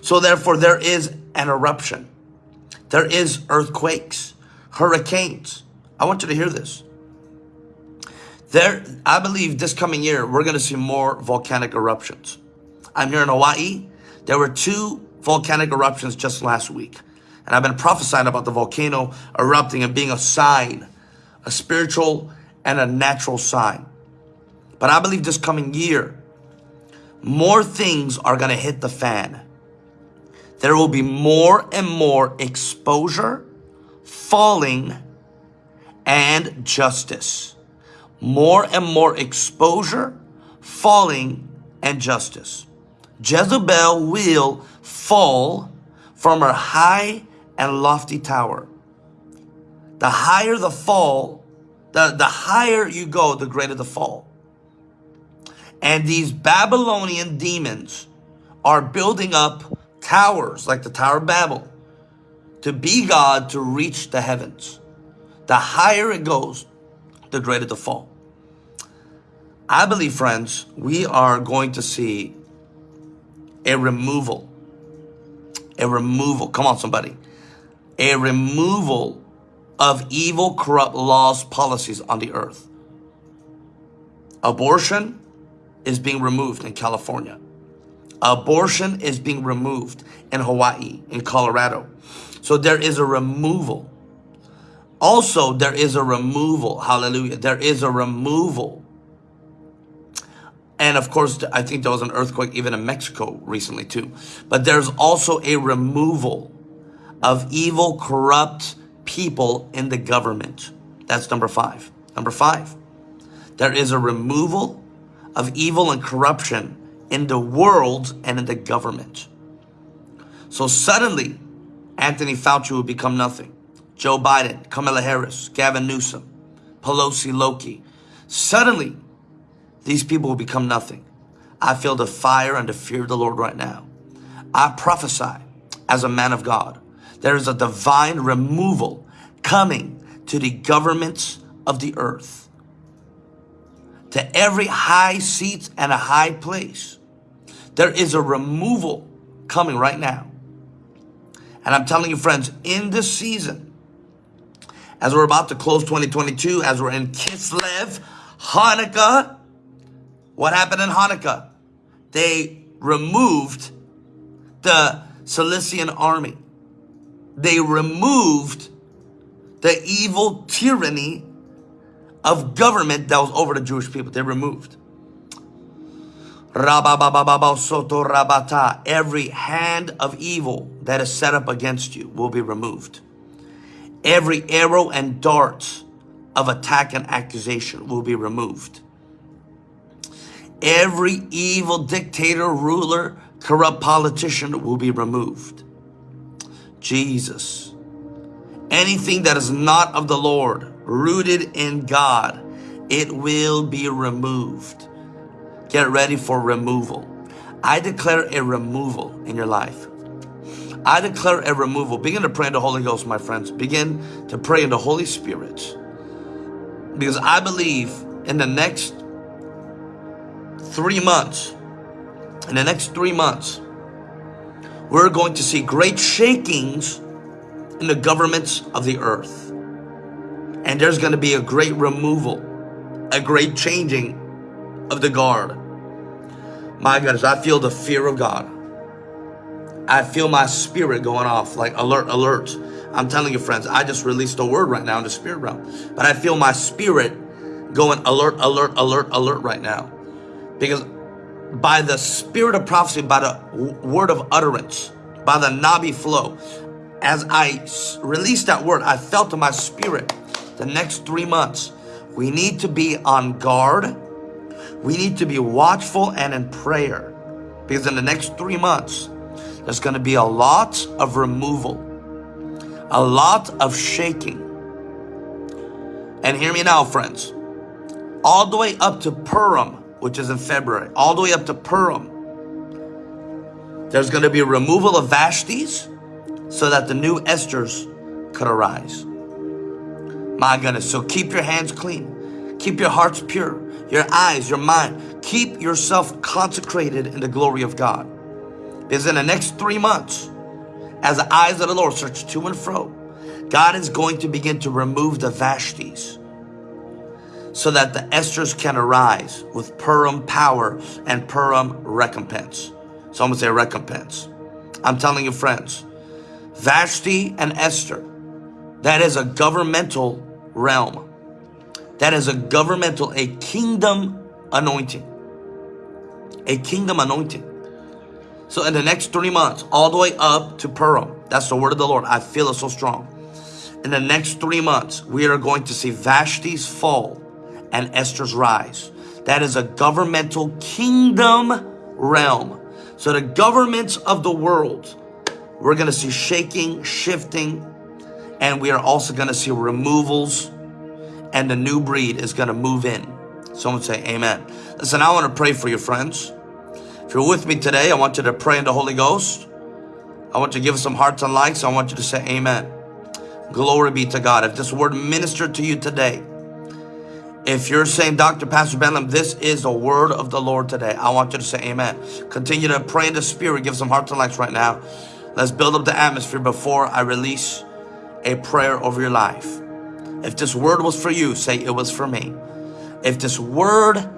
So therefore there is an eruption. There is earthquakes, hurricanes. I want you to hear this. There, I believe this coming year, we're going to see more volcanic eruptions. I'm here in Hawaii. There were two volcanic eruptions just last week. And I've been prophesying about the volcano erupting and being a sign, a spiritual and a natural sign. But I believe this coming year, more things are going to hit the fan. There will be more and more exposure, falling, and justice. More and more exposure, falling, and justice. Jezebel will fall from her high and lofty tower. The higher the fall, the, the higher you go, the greater the fall. And these Babylonian demons are building up towers like the Tower of Babel to be God to reach the heavens. The higher it goes, the greater the fall. I believe, friends, we are going to see a removal. A removal. Come on, somebody. A removal of evil, corrupt laws, policies on the earth. Abortion is being removed in California. Abortion is being removed in Hawaii, in Colorado. So there is a removal. Also, there is a removal. Hallelujah. There is a removal. And of course, I think there was an earthquake even in Mexico recently too. But there's also a removal of evil, corrupt people in the government. That's number five. Number five, there is a removal of evil and corruption in the world and in the government. So suddenly, Anthony Fauci will become nothing. Joe Biden, Kamala Harris, Gavin Newsom, Pelosi, Loki. Suddenly, these people will become nothing. I feel the fire and the fear of the Lord right now. I prophesy as a man of God. There is a divine removal coming to the governments of the earth. To every high seat and a high place. There is a removal coming right now. And I'm telling you friends, in this season, as we're about to close 2022, as we're in Kislev, Hanukkah, what happened in Hanukkah? They removed the Seleucid army. They removed the evil tyranny of government that was over the Jewish people. They removed. Every hand of evil that is set up against you will be removed. Every arrow and dart of attack and accusation will be removed. Every evil dictator, ruler, corrupt politician will be removed. Jesus. Anything that is not of the Lord, rooted in God, it will be removed. Get ready for removal. I declare a removal in your life. I declare a removal. Begin to pray in the Holy Ghost, my friends. Begin to pray in the Holy Spirit. Because I believe in the next three months, in the next three months, we're going to see great shakings in the governments of the earth. And there's going to be a great removal, a great changing of the guard. My goodness, I feel the fear of God. I feel my spirit going off like alert, alert. I'm telling you, friends, I just released a word right now in the spirit realm. But I feel my spirit going alert, alert, alert, alert right now. Because by the spirit of prophecy, by the word of utterance, by the Nabi flow, as I released that word, I felt in my spirit the next three months, we need to be on guard. We need to be watchful and in prayer. Because in the next three months, there's going to be a lot of removal, a lot of shaking. And hear me now, friends. All the way up to Purim, which is in February, all the way up to Purim, there's going to be a removal of Vashti's so that the new Esther's could arise. My goodness. So keep your hands clean. Keep your hearts pure. Your eyes, your mind. Keep yourself consecrated in the glory of God. Because in the next three months, as the eyes of the Lord search to and fro, God is going to begin to remove the Vashtis so that the Esthers can arise with Purim power and Purim recompense. Someone say recompense. I'm telling you friends, Vashti and Esther, that is a governmental realm. That is a governmental, a kingdom anointing. A kingdom anointing. So in the next three months, all the way up to Purim, that's the word of the Lord. I feel it so strong. In the next three months, we are going to see Vashti's fall and Esther's rise. That is a governmental kingdom realm. So the governments of the world, we're going to see shaking, shifting, and we are also going to see removals and the new breed is going to move in. Someone say amen. Listen, I want to pray for you, friends. If you're with me today, I want you to pray in the Holy Ghost. I want you to give some hearts and likes. I want you to say amen. Glory be to God. If this word ministered to you today, if you're saying, Dr. Pastor Ben Lim, this is the word of the Lord today, I want you to say amen. Continue to pray in the spirit. Give some hearts and likes right now. Let's build up the atmosphere before I release a prayer over your life. If this word was for you, say it was for me. If this word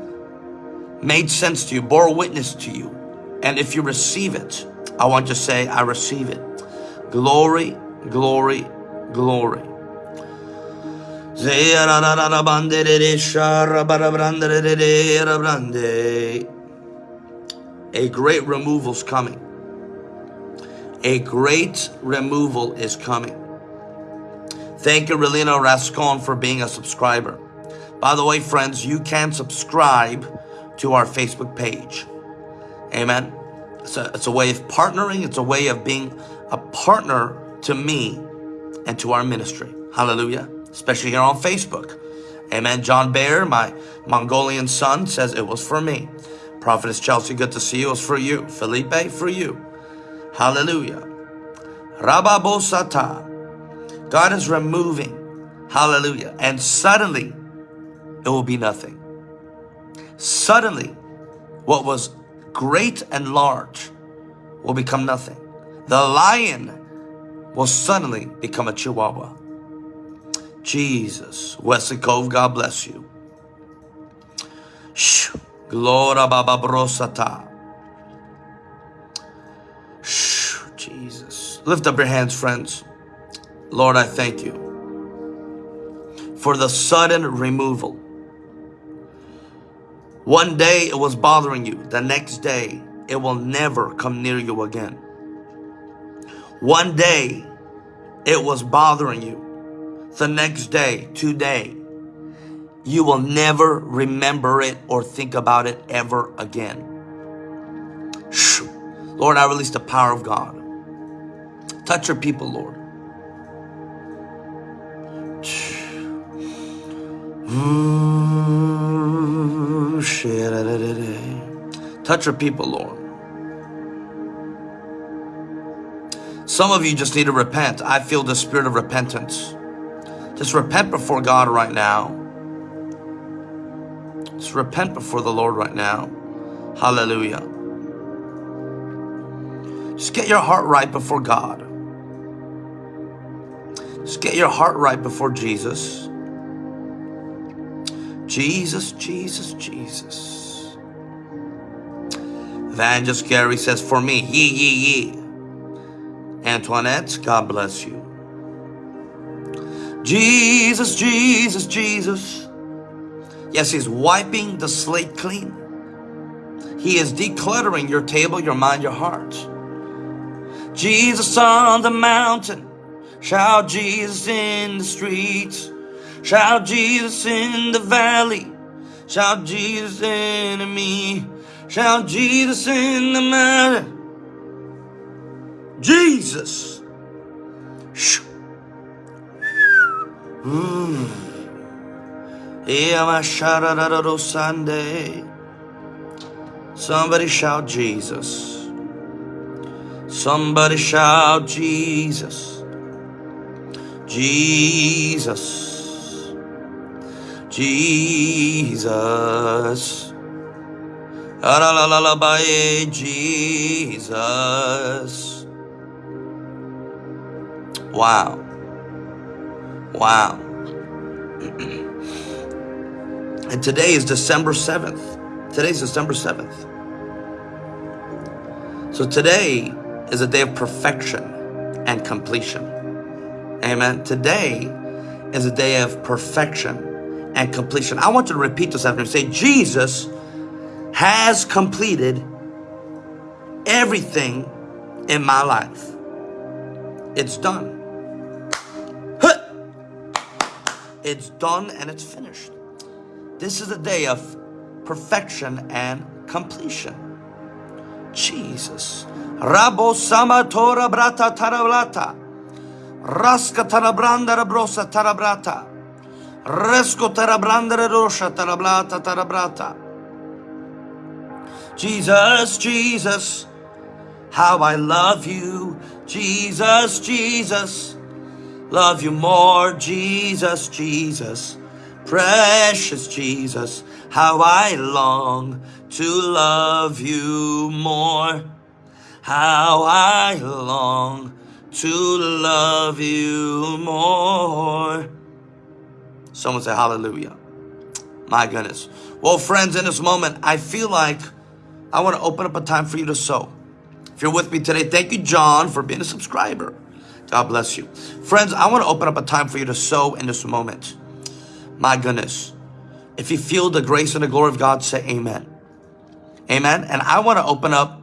made sense to you, bore witness to you, and if you receive it, I want you to say, I receive it. Glory, glory, glory. A great removal's coming. A great removal is coming. Thank you, Relina Rascon, for being a subscriber. By the way, friends, you can subscribe to our Facebook page. Amen. It's a, it's a way of partnering. It's a way of being a partner to me and to our ministry. Hallelujah. Especially here on Facebook. Amen. John Bayer, my Mongolian son, says it was for me. Prophetess Chelsea, good to see you. It was for you. Felipe, for you. Hallelujah. Rababosata. God is removing. Hallelujah. And suddenly, it will be nothing. Suddenly, what was great and large will become nothing. The lion will suddenly become a chihuahua. Jesus. Wesley Cove, God bless you. Shh. Gloria Baba Brosata. Shh. Jesus. Lift up your hands, friends. Lord, I thank you for the sudden removal. One day it was bothering you. The next day, it will never come near you again. One day, it was bothering you. The next day, today, you will never remember it or think about it ever again. Lord, I release the power of God. Touch your people, Lord. Touch your people, Lord. Some of you just need to repent. I feel the spirit of repentance. Just repent before God right now. Just repent before the Lord right now. Hallelujah. Just get your heart right before God. Just get your heart right before Jesus. Jesus, Jesus, Jesus. Evangelist Gary says, for me, ye, ye, ye. Antoinette, God bless you. Jesus, Jesus, Jesus. Yes, He's wiping the slate clean. He is decluttering your table, your mind, your heart. Jesus on the mountain. Shout Jesus in the streets. Shout Jesus in the valley. Shout Jesus in me. Shout Jesus in the mountain. Jesus. Mm. Sunday. Somebody shout Jesus. Somebody shout Jesus. Jesus. Jesus. Jesus. Wow. Wow. and today is December 7th. Today's December 7th. So today is a day of perfection and completion. Amen. Today is a day of perfection and completion. I want you to repeat this after me. Say, Jesus has completed everything in my life. It's done. It's done and it's finished. This is a day of perfection and completion. Jesus. Rabo sama tora brata tarablata. Raska tarabranda rabrosa tarabrata. Resco tarabranda rosha tarablata tarabrata. Jesus, Jesus, how I love you. Jesus, Jesus. Love you more, Jesus, Jesus. Precious Jesus, how I long to love you more. How I long to love you more. Someone say hallelujah. My goodness. Well, friends, in this moment, I feel like I want to open up a time for you to sow. If you're with me today, thank you, John, for being a subscriber. God bless you. Friends, I want to open up a time for you to sow in this moment. My goodness. If you feel the grace and the glory of God, say amen. Amen. And I want to open up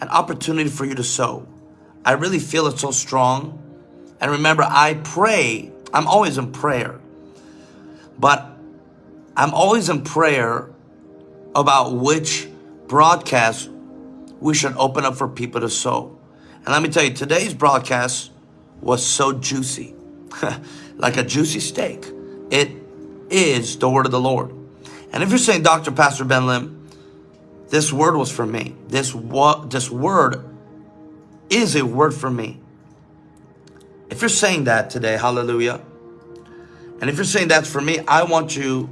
an opportunity for you to sow. I really feel it so strong. And remember, I pray, I'm always in prayer, but I'm always in prayer about which broadcast we should open up for people to sow. And let me tell you, today's broadcast was so juicy, like a juicy steak. It is the word of the Lord. And if you're saying, Dr. Pastor Ben Lim, this word was for me. This, what, this word is a word for me. If you're saying that today, hallelujah. And if you're saying that's for me, I want you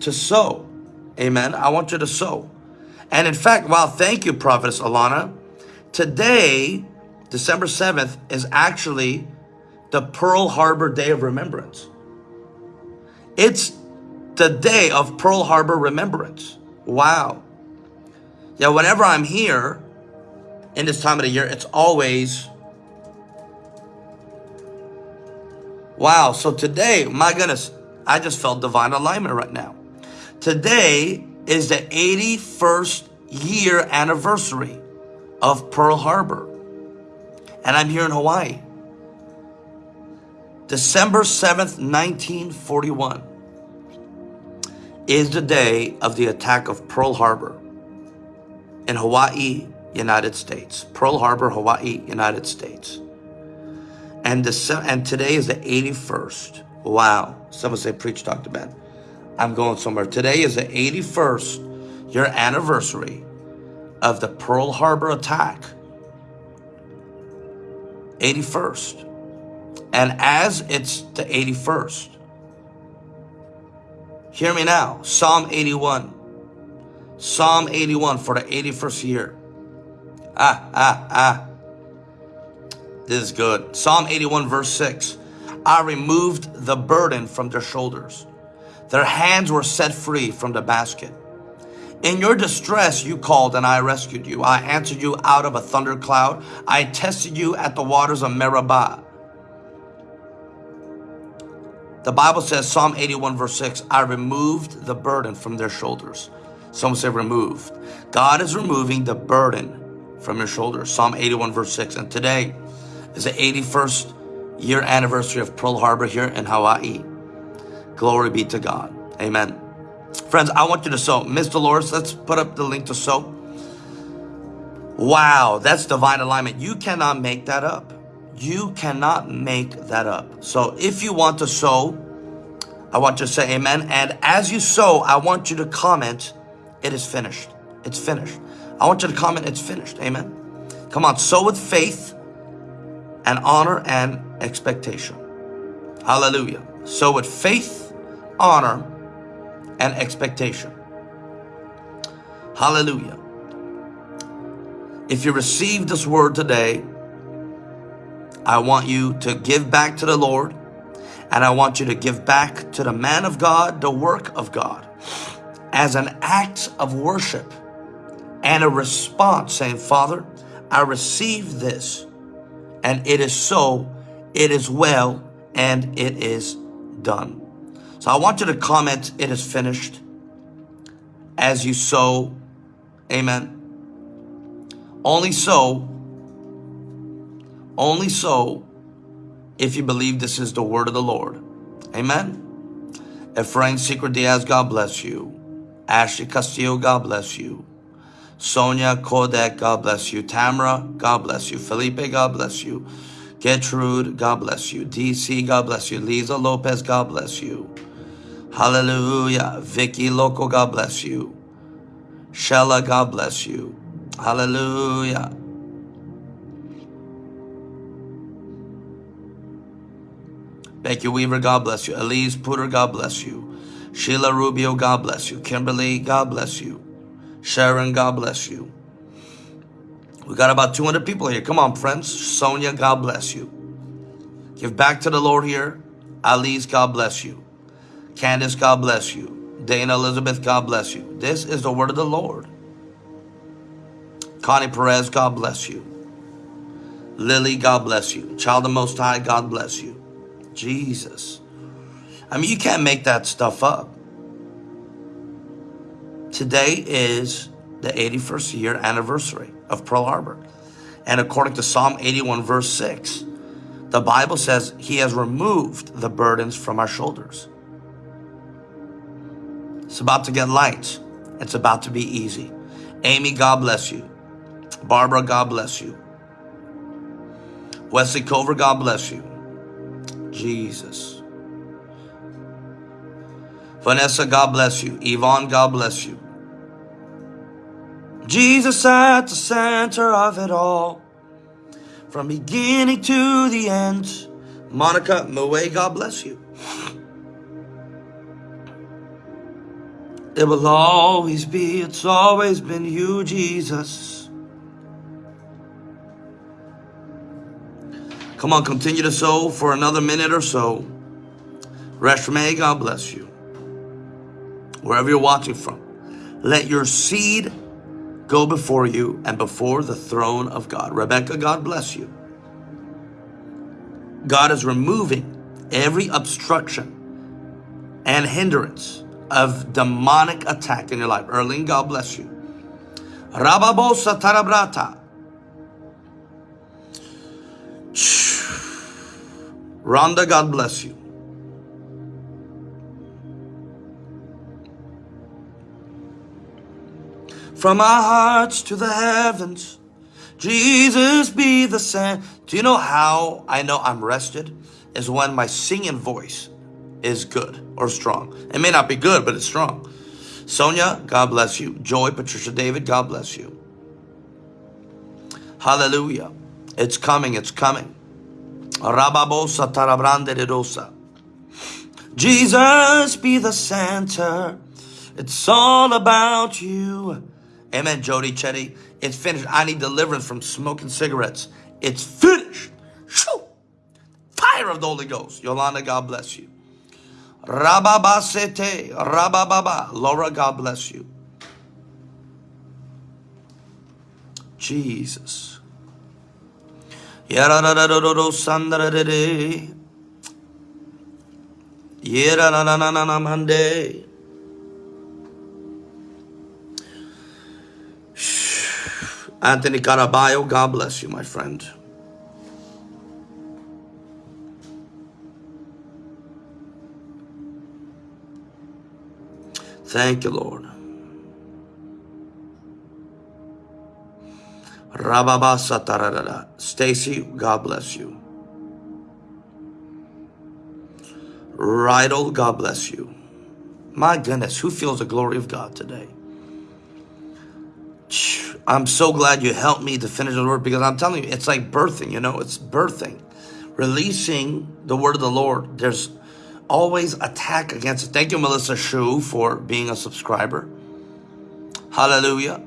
to sow. Amen. I want you to sow. And in fact, wow, thank you, Prophetess Alana. Today, December 7th, is actually the Pearl Harbor Day of Remembrance. It's the day of Pearl Harbor Remembrance. Wow. Yeah, whenever I'm here in this time of the year, it's always Wow, so today, my goodness, I just felt divine alignment right now. Today is the 81st year anniversary of Pearl Harbor. And I'm here in Hawaii. December 7th, 1941 is the day of the attack of Pearl Harbor in Hawaii, United States. Pearl Harbor, Hawaii, United States. And, the, and today is the 81st. Wow. Someone say, preach, Dr. Ben. I'm going somewhere. Today is the 81st year anniversary of the Pearl Harbor attack. 81st. And as it's the 81st, hear me now. Psalm 81. Psalm 81 for the 81st year. Ah, ah, ah. This is good. Psalm 81 verse 6. I removed the burden from their shoulders. Their hands were set free from the basket. In your distress, you called and I rescued you. I answered you out of a thundercloud. I tested you at the waters of Meribah. The Bible says, Psalm 81 verse 6, I removed the burden from their shoulders. Someone say removed. God is removing the burden from your shoulders. Psalm 81 verse 6. And today, is the 81st year anniversary of Pearl Harbor here in Hawaii. Glory be to God. Amen. Friends, I want you to sow. Miss Dolores, let's put up the link to sow. Wow, that's divine alignment. You cannot make that up. You cannot make that up. So if you want to sow, I want you to say amen. And as you sow, I want you to comment, it is finished. It's finished. I want you to comment, it's finished. Amen. Come on, sow with faith and honor and expectation. Hallelujah. Sow with faith, honor, and expectation. Hallelujah. If you receive this word today, I want you to give back to the Lord and I want you to give back to the man of God, the work of God as an act of worship and a response saying, Father, I receive this and it is so, it is well, and it is done. So I want you to comment, it is finished, as you sow. Amen. Only so, only so, if you believe this is the word of the Lord. Amen. Efrain Secret Diaz, God bless you. Ashley Castillo, God bless you. Sonia Kodak, God bless you. Tamara, God bless you. Felipe, God bless you. Gertrude, God bless you. DC, God bless you. Lisa Lopez, God bless you. Hallelujah. Vicky Loco, God bless you. Shella, God bless you. Hallelujah. Becky Weaver, God bless you. Elise Putter, God bless you. Sheila Rubio, God bless you. Kimberly, God bless you. Sharon, God bless you. We got about 200 people here. Come on, friends. Sonia, God bless you. Give back to the Lord here. Alice, God bless you. Candace, God bless you. Dana Elizabeth, God bless you. This is the word of the Lord. Connie Perez, God bless you. Lily, God bless you. Child of Most High, God bless you. Jesus. I mean, you can't make that stuff up. Today is the 81st year anniversary of Pearl Harbor. And according to Psalm 81 verse 6, the Bible says he has removed the burdens from our shoulders. It's about to get light. It's about to be easy. Amy, God bless you. Barbara, God bless you. Wesley Cover, God bless you. Jesus. Vanessa, God bless you. Yvonne, God bless you. Jesus at the center of it all. From beginning to the end. Monica, Moe, God bless you. It will always be, it's always been you, Jesus. Come on, continue to sow for another minute or so. Reshme, God bless you. Wherever you're watching from, let your seed go before you and before the throne of God. Rebecca, God bless you. God is removing every obstruction and hindrance of demonic attack in your life. Erling, God bless you. Rababosa Tarabrata. Rhonda, God bless you. From our hearts to the heavens, Jesus be the sand. Do you know how I know I'm rested? Is when my singing voice is good or strong. It may not be good, but it's strong. Sonia, God bless you. Joy, Patricia, David, God bless you. Hallelujah. It's coming, it's coming. Rababosa tarabrande redosa. Jesus be the center. It's all about you. Amen, Jody Chetty. It's finished. I need deliverance from smoking cigarettes. It's finished. Shoo! Fire of the Holy Ghost. Yolanda, God bless you. Rababasete, Rabababa. Laura, God bless you. Jesus. Yeranananamande. Anthony Caraballo, God bless you, my friend. Thank you, Lord. Stacy, God bless you. Rydell, God bless you. My goodness, who feels the glory of God today? I'm so glad you helped me to finish the word because I'm telling you, it's like birthing, you know, it's birthing. Releasing the word of the Lord. There's always attack against it. Thank you, Melissa Shu, for being a subscriber. Hallelujah.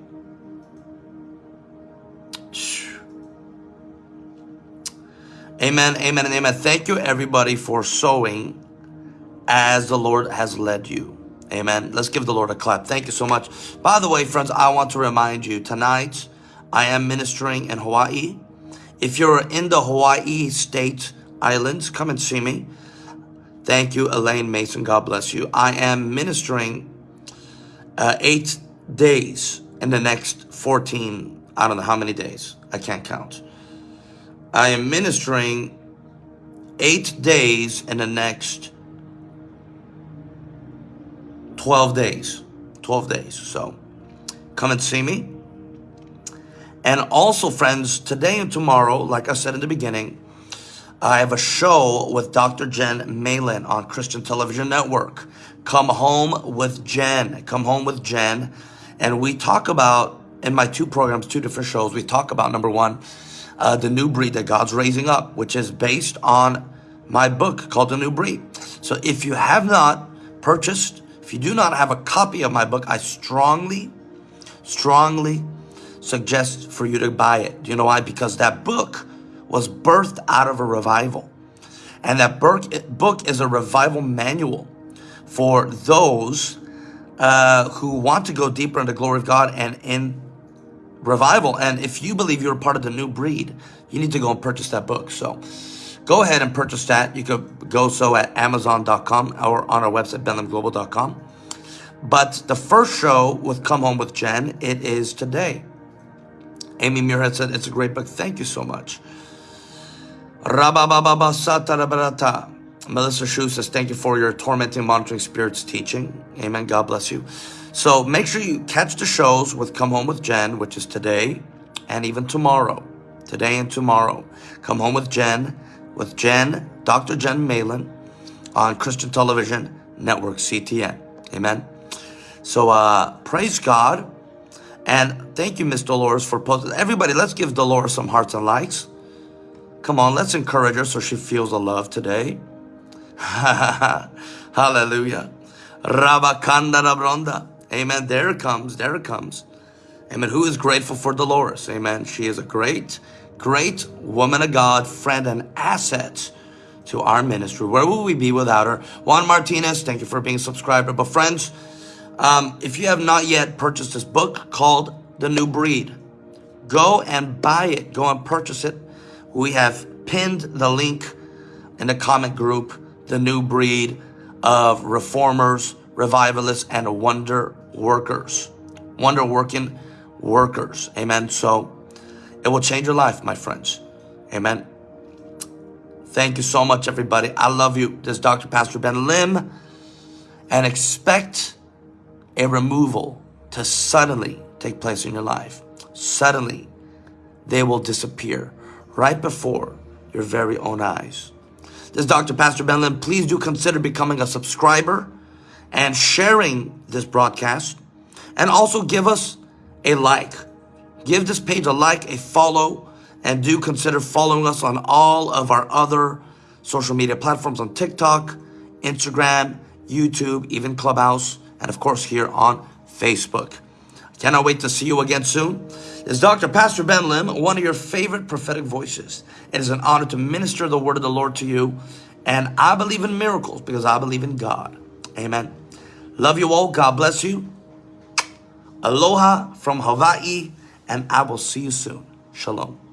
Amen, amen, and amen. Thank you, everybody, for sowing as the Lord has led you. Amen. Let's give the Lord a clap. Thank you so much. By the way, friends, I want to remind you tonight I am ministering in Hawaii. If you're in the Hawaii state islands, come and see me. Thank you, Elaine Mason. God bless you. I am ministering uh, eight days in the next 14, I don't know how many days. I can't count. I am ministering eight days in the next 12 days. 12 days. So come and see me. And also, friends, today and tomorrow, like I said in the beginning, I have a show with Dr. Jen Malin on Christian Television Network. Come home with Jen. Come home with Jen. And we talk about, in my two programs, two different shows, we talk about number one, uh, the new breed that God's raising up, which is based on my book called The New Breed. So if you have not purchased, if you do not have a copy of my book, I strongly, strongly suggest for you to buy it. Do you know why? Because that book was birthed out of a revival. And that book is a revival manual for those uh, who want to go deeper in the glory of God and in revival. And if you believe you're part of the new breed, you need to go and purchase that book. So go ahead and purchase that. You could go so at amazon.com or on our website, benlimglobal.com. But the first show with Come Home with Jen, it is today. Amy Muirhead said, it's a great book. Thank you so much. Melissa Shu says, thank you for your tormenting monitoring spirits teaching. Amen. God bless you. So make sure you catch the shows with Come Home with Jen, which is today and even tomorrow. Today and tomorrow. Come Home with Jen, with Jen, Dr. Jen Malin on Christian Television Network CTN. Amen. So uh, praise God. And thank you, Miss Dolores, for posting. Everybody, let's give Dolores some hearts and likes. Come on, let's encourage her so she feels the love today. Hallelujah. Rabakanda Rabronda. Amen. There it comes. There it comes. Amen. Who is grateful for Dolores? Amen. She is a great, great woman of God, friend, and asset to our ministry. Where would we be without her? Juan Martinez, thank you for being a subscriber. But friends, um, if you have not yet purchased this book called The New Breed, go and buy it. Go and purchase it. We have pinned the link in the comment group, The New Breed of Reformers, Revivalists, and Wonder Workers. Wonder Working Workers. Amen. So it will change your life, my friends. Amen. Thank you so much, everybody. I love you. This is Dr. Pastor Ben Lim. And expect a removal to suddenly take place in your life. Suddenly, they will disappear right before your very own eyes. This is Dr. Pastor Ben Lim. Please do consider becoming a subscriber and sharing this broadcast. And also give us a like. Give this page a like, a follow, and do consider following us on all of our other social media platforms on TikTok, Instagram, YouTube, even Clubhouse, and of course here on Facebook. Cannot wait to see you again soon. This is Dr. Pastor Ben Lim, one of your favorite prophetic voices. It is an honor to minister the word of the Lord to you. And I believe in miracles because I believe in God. Amen. Love you all. God bless you. Aloha from Hawaii. And I will see you soon. Shalom.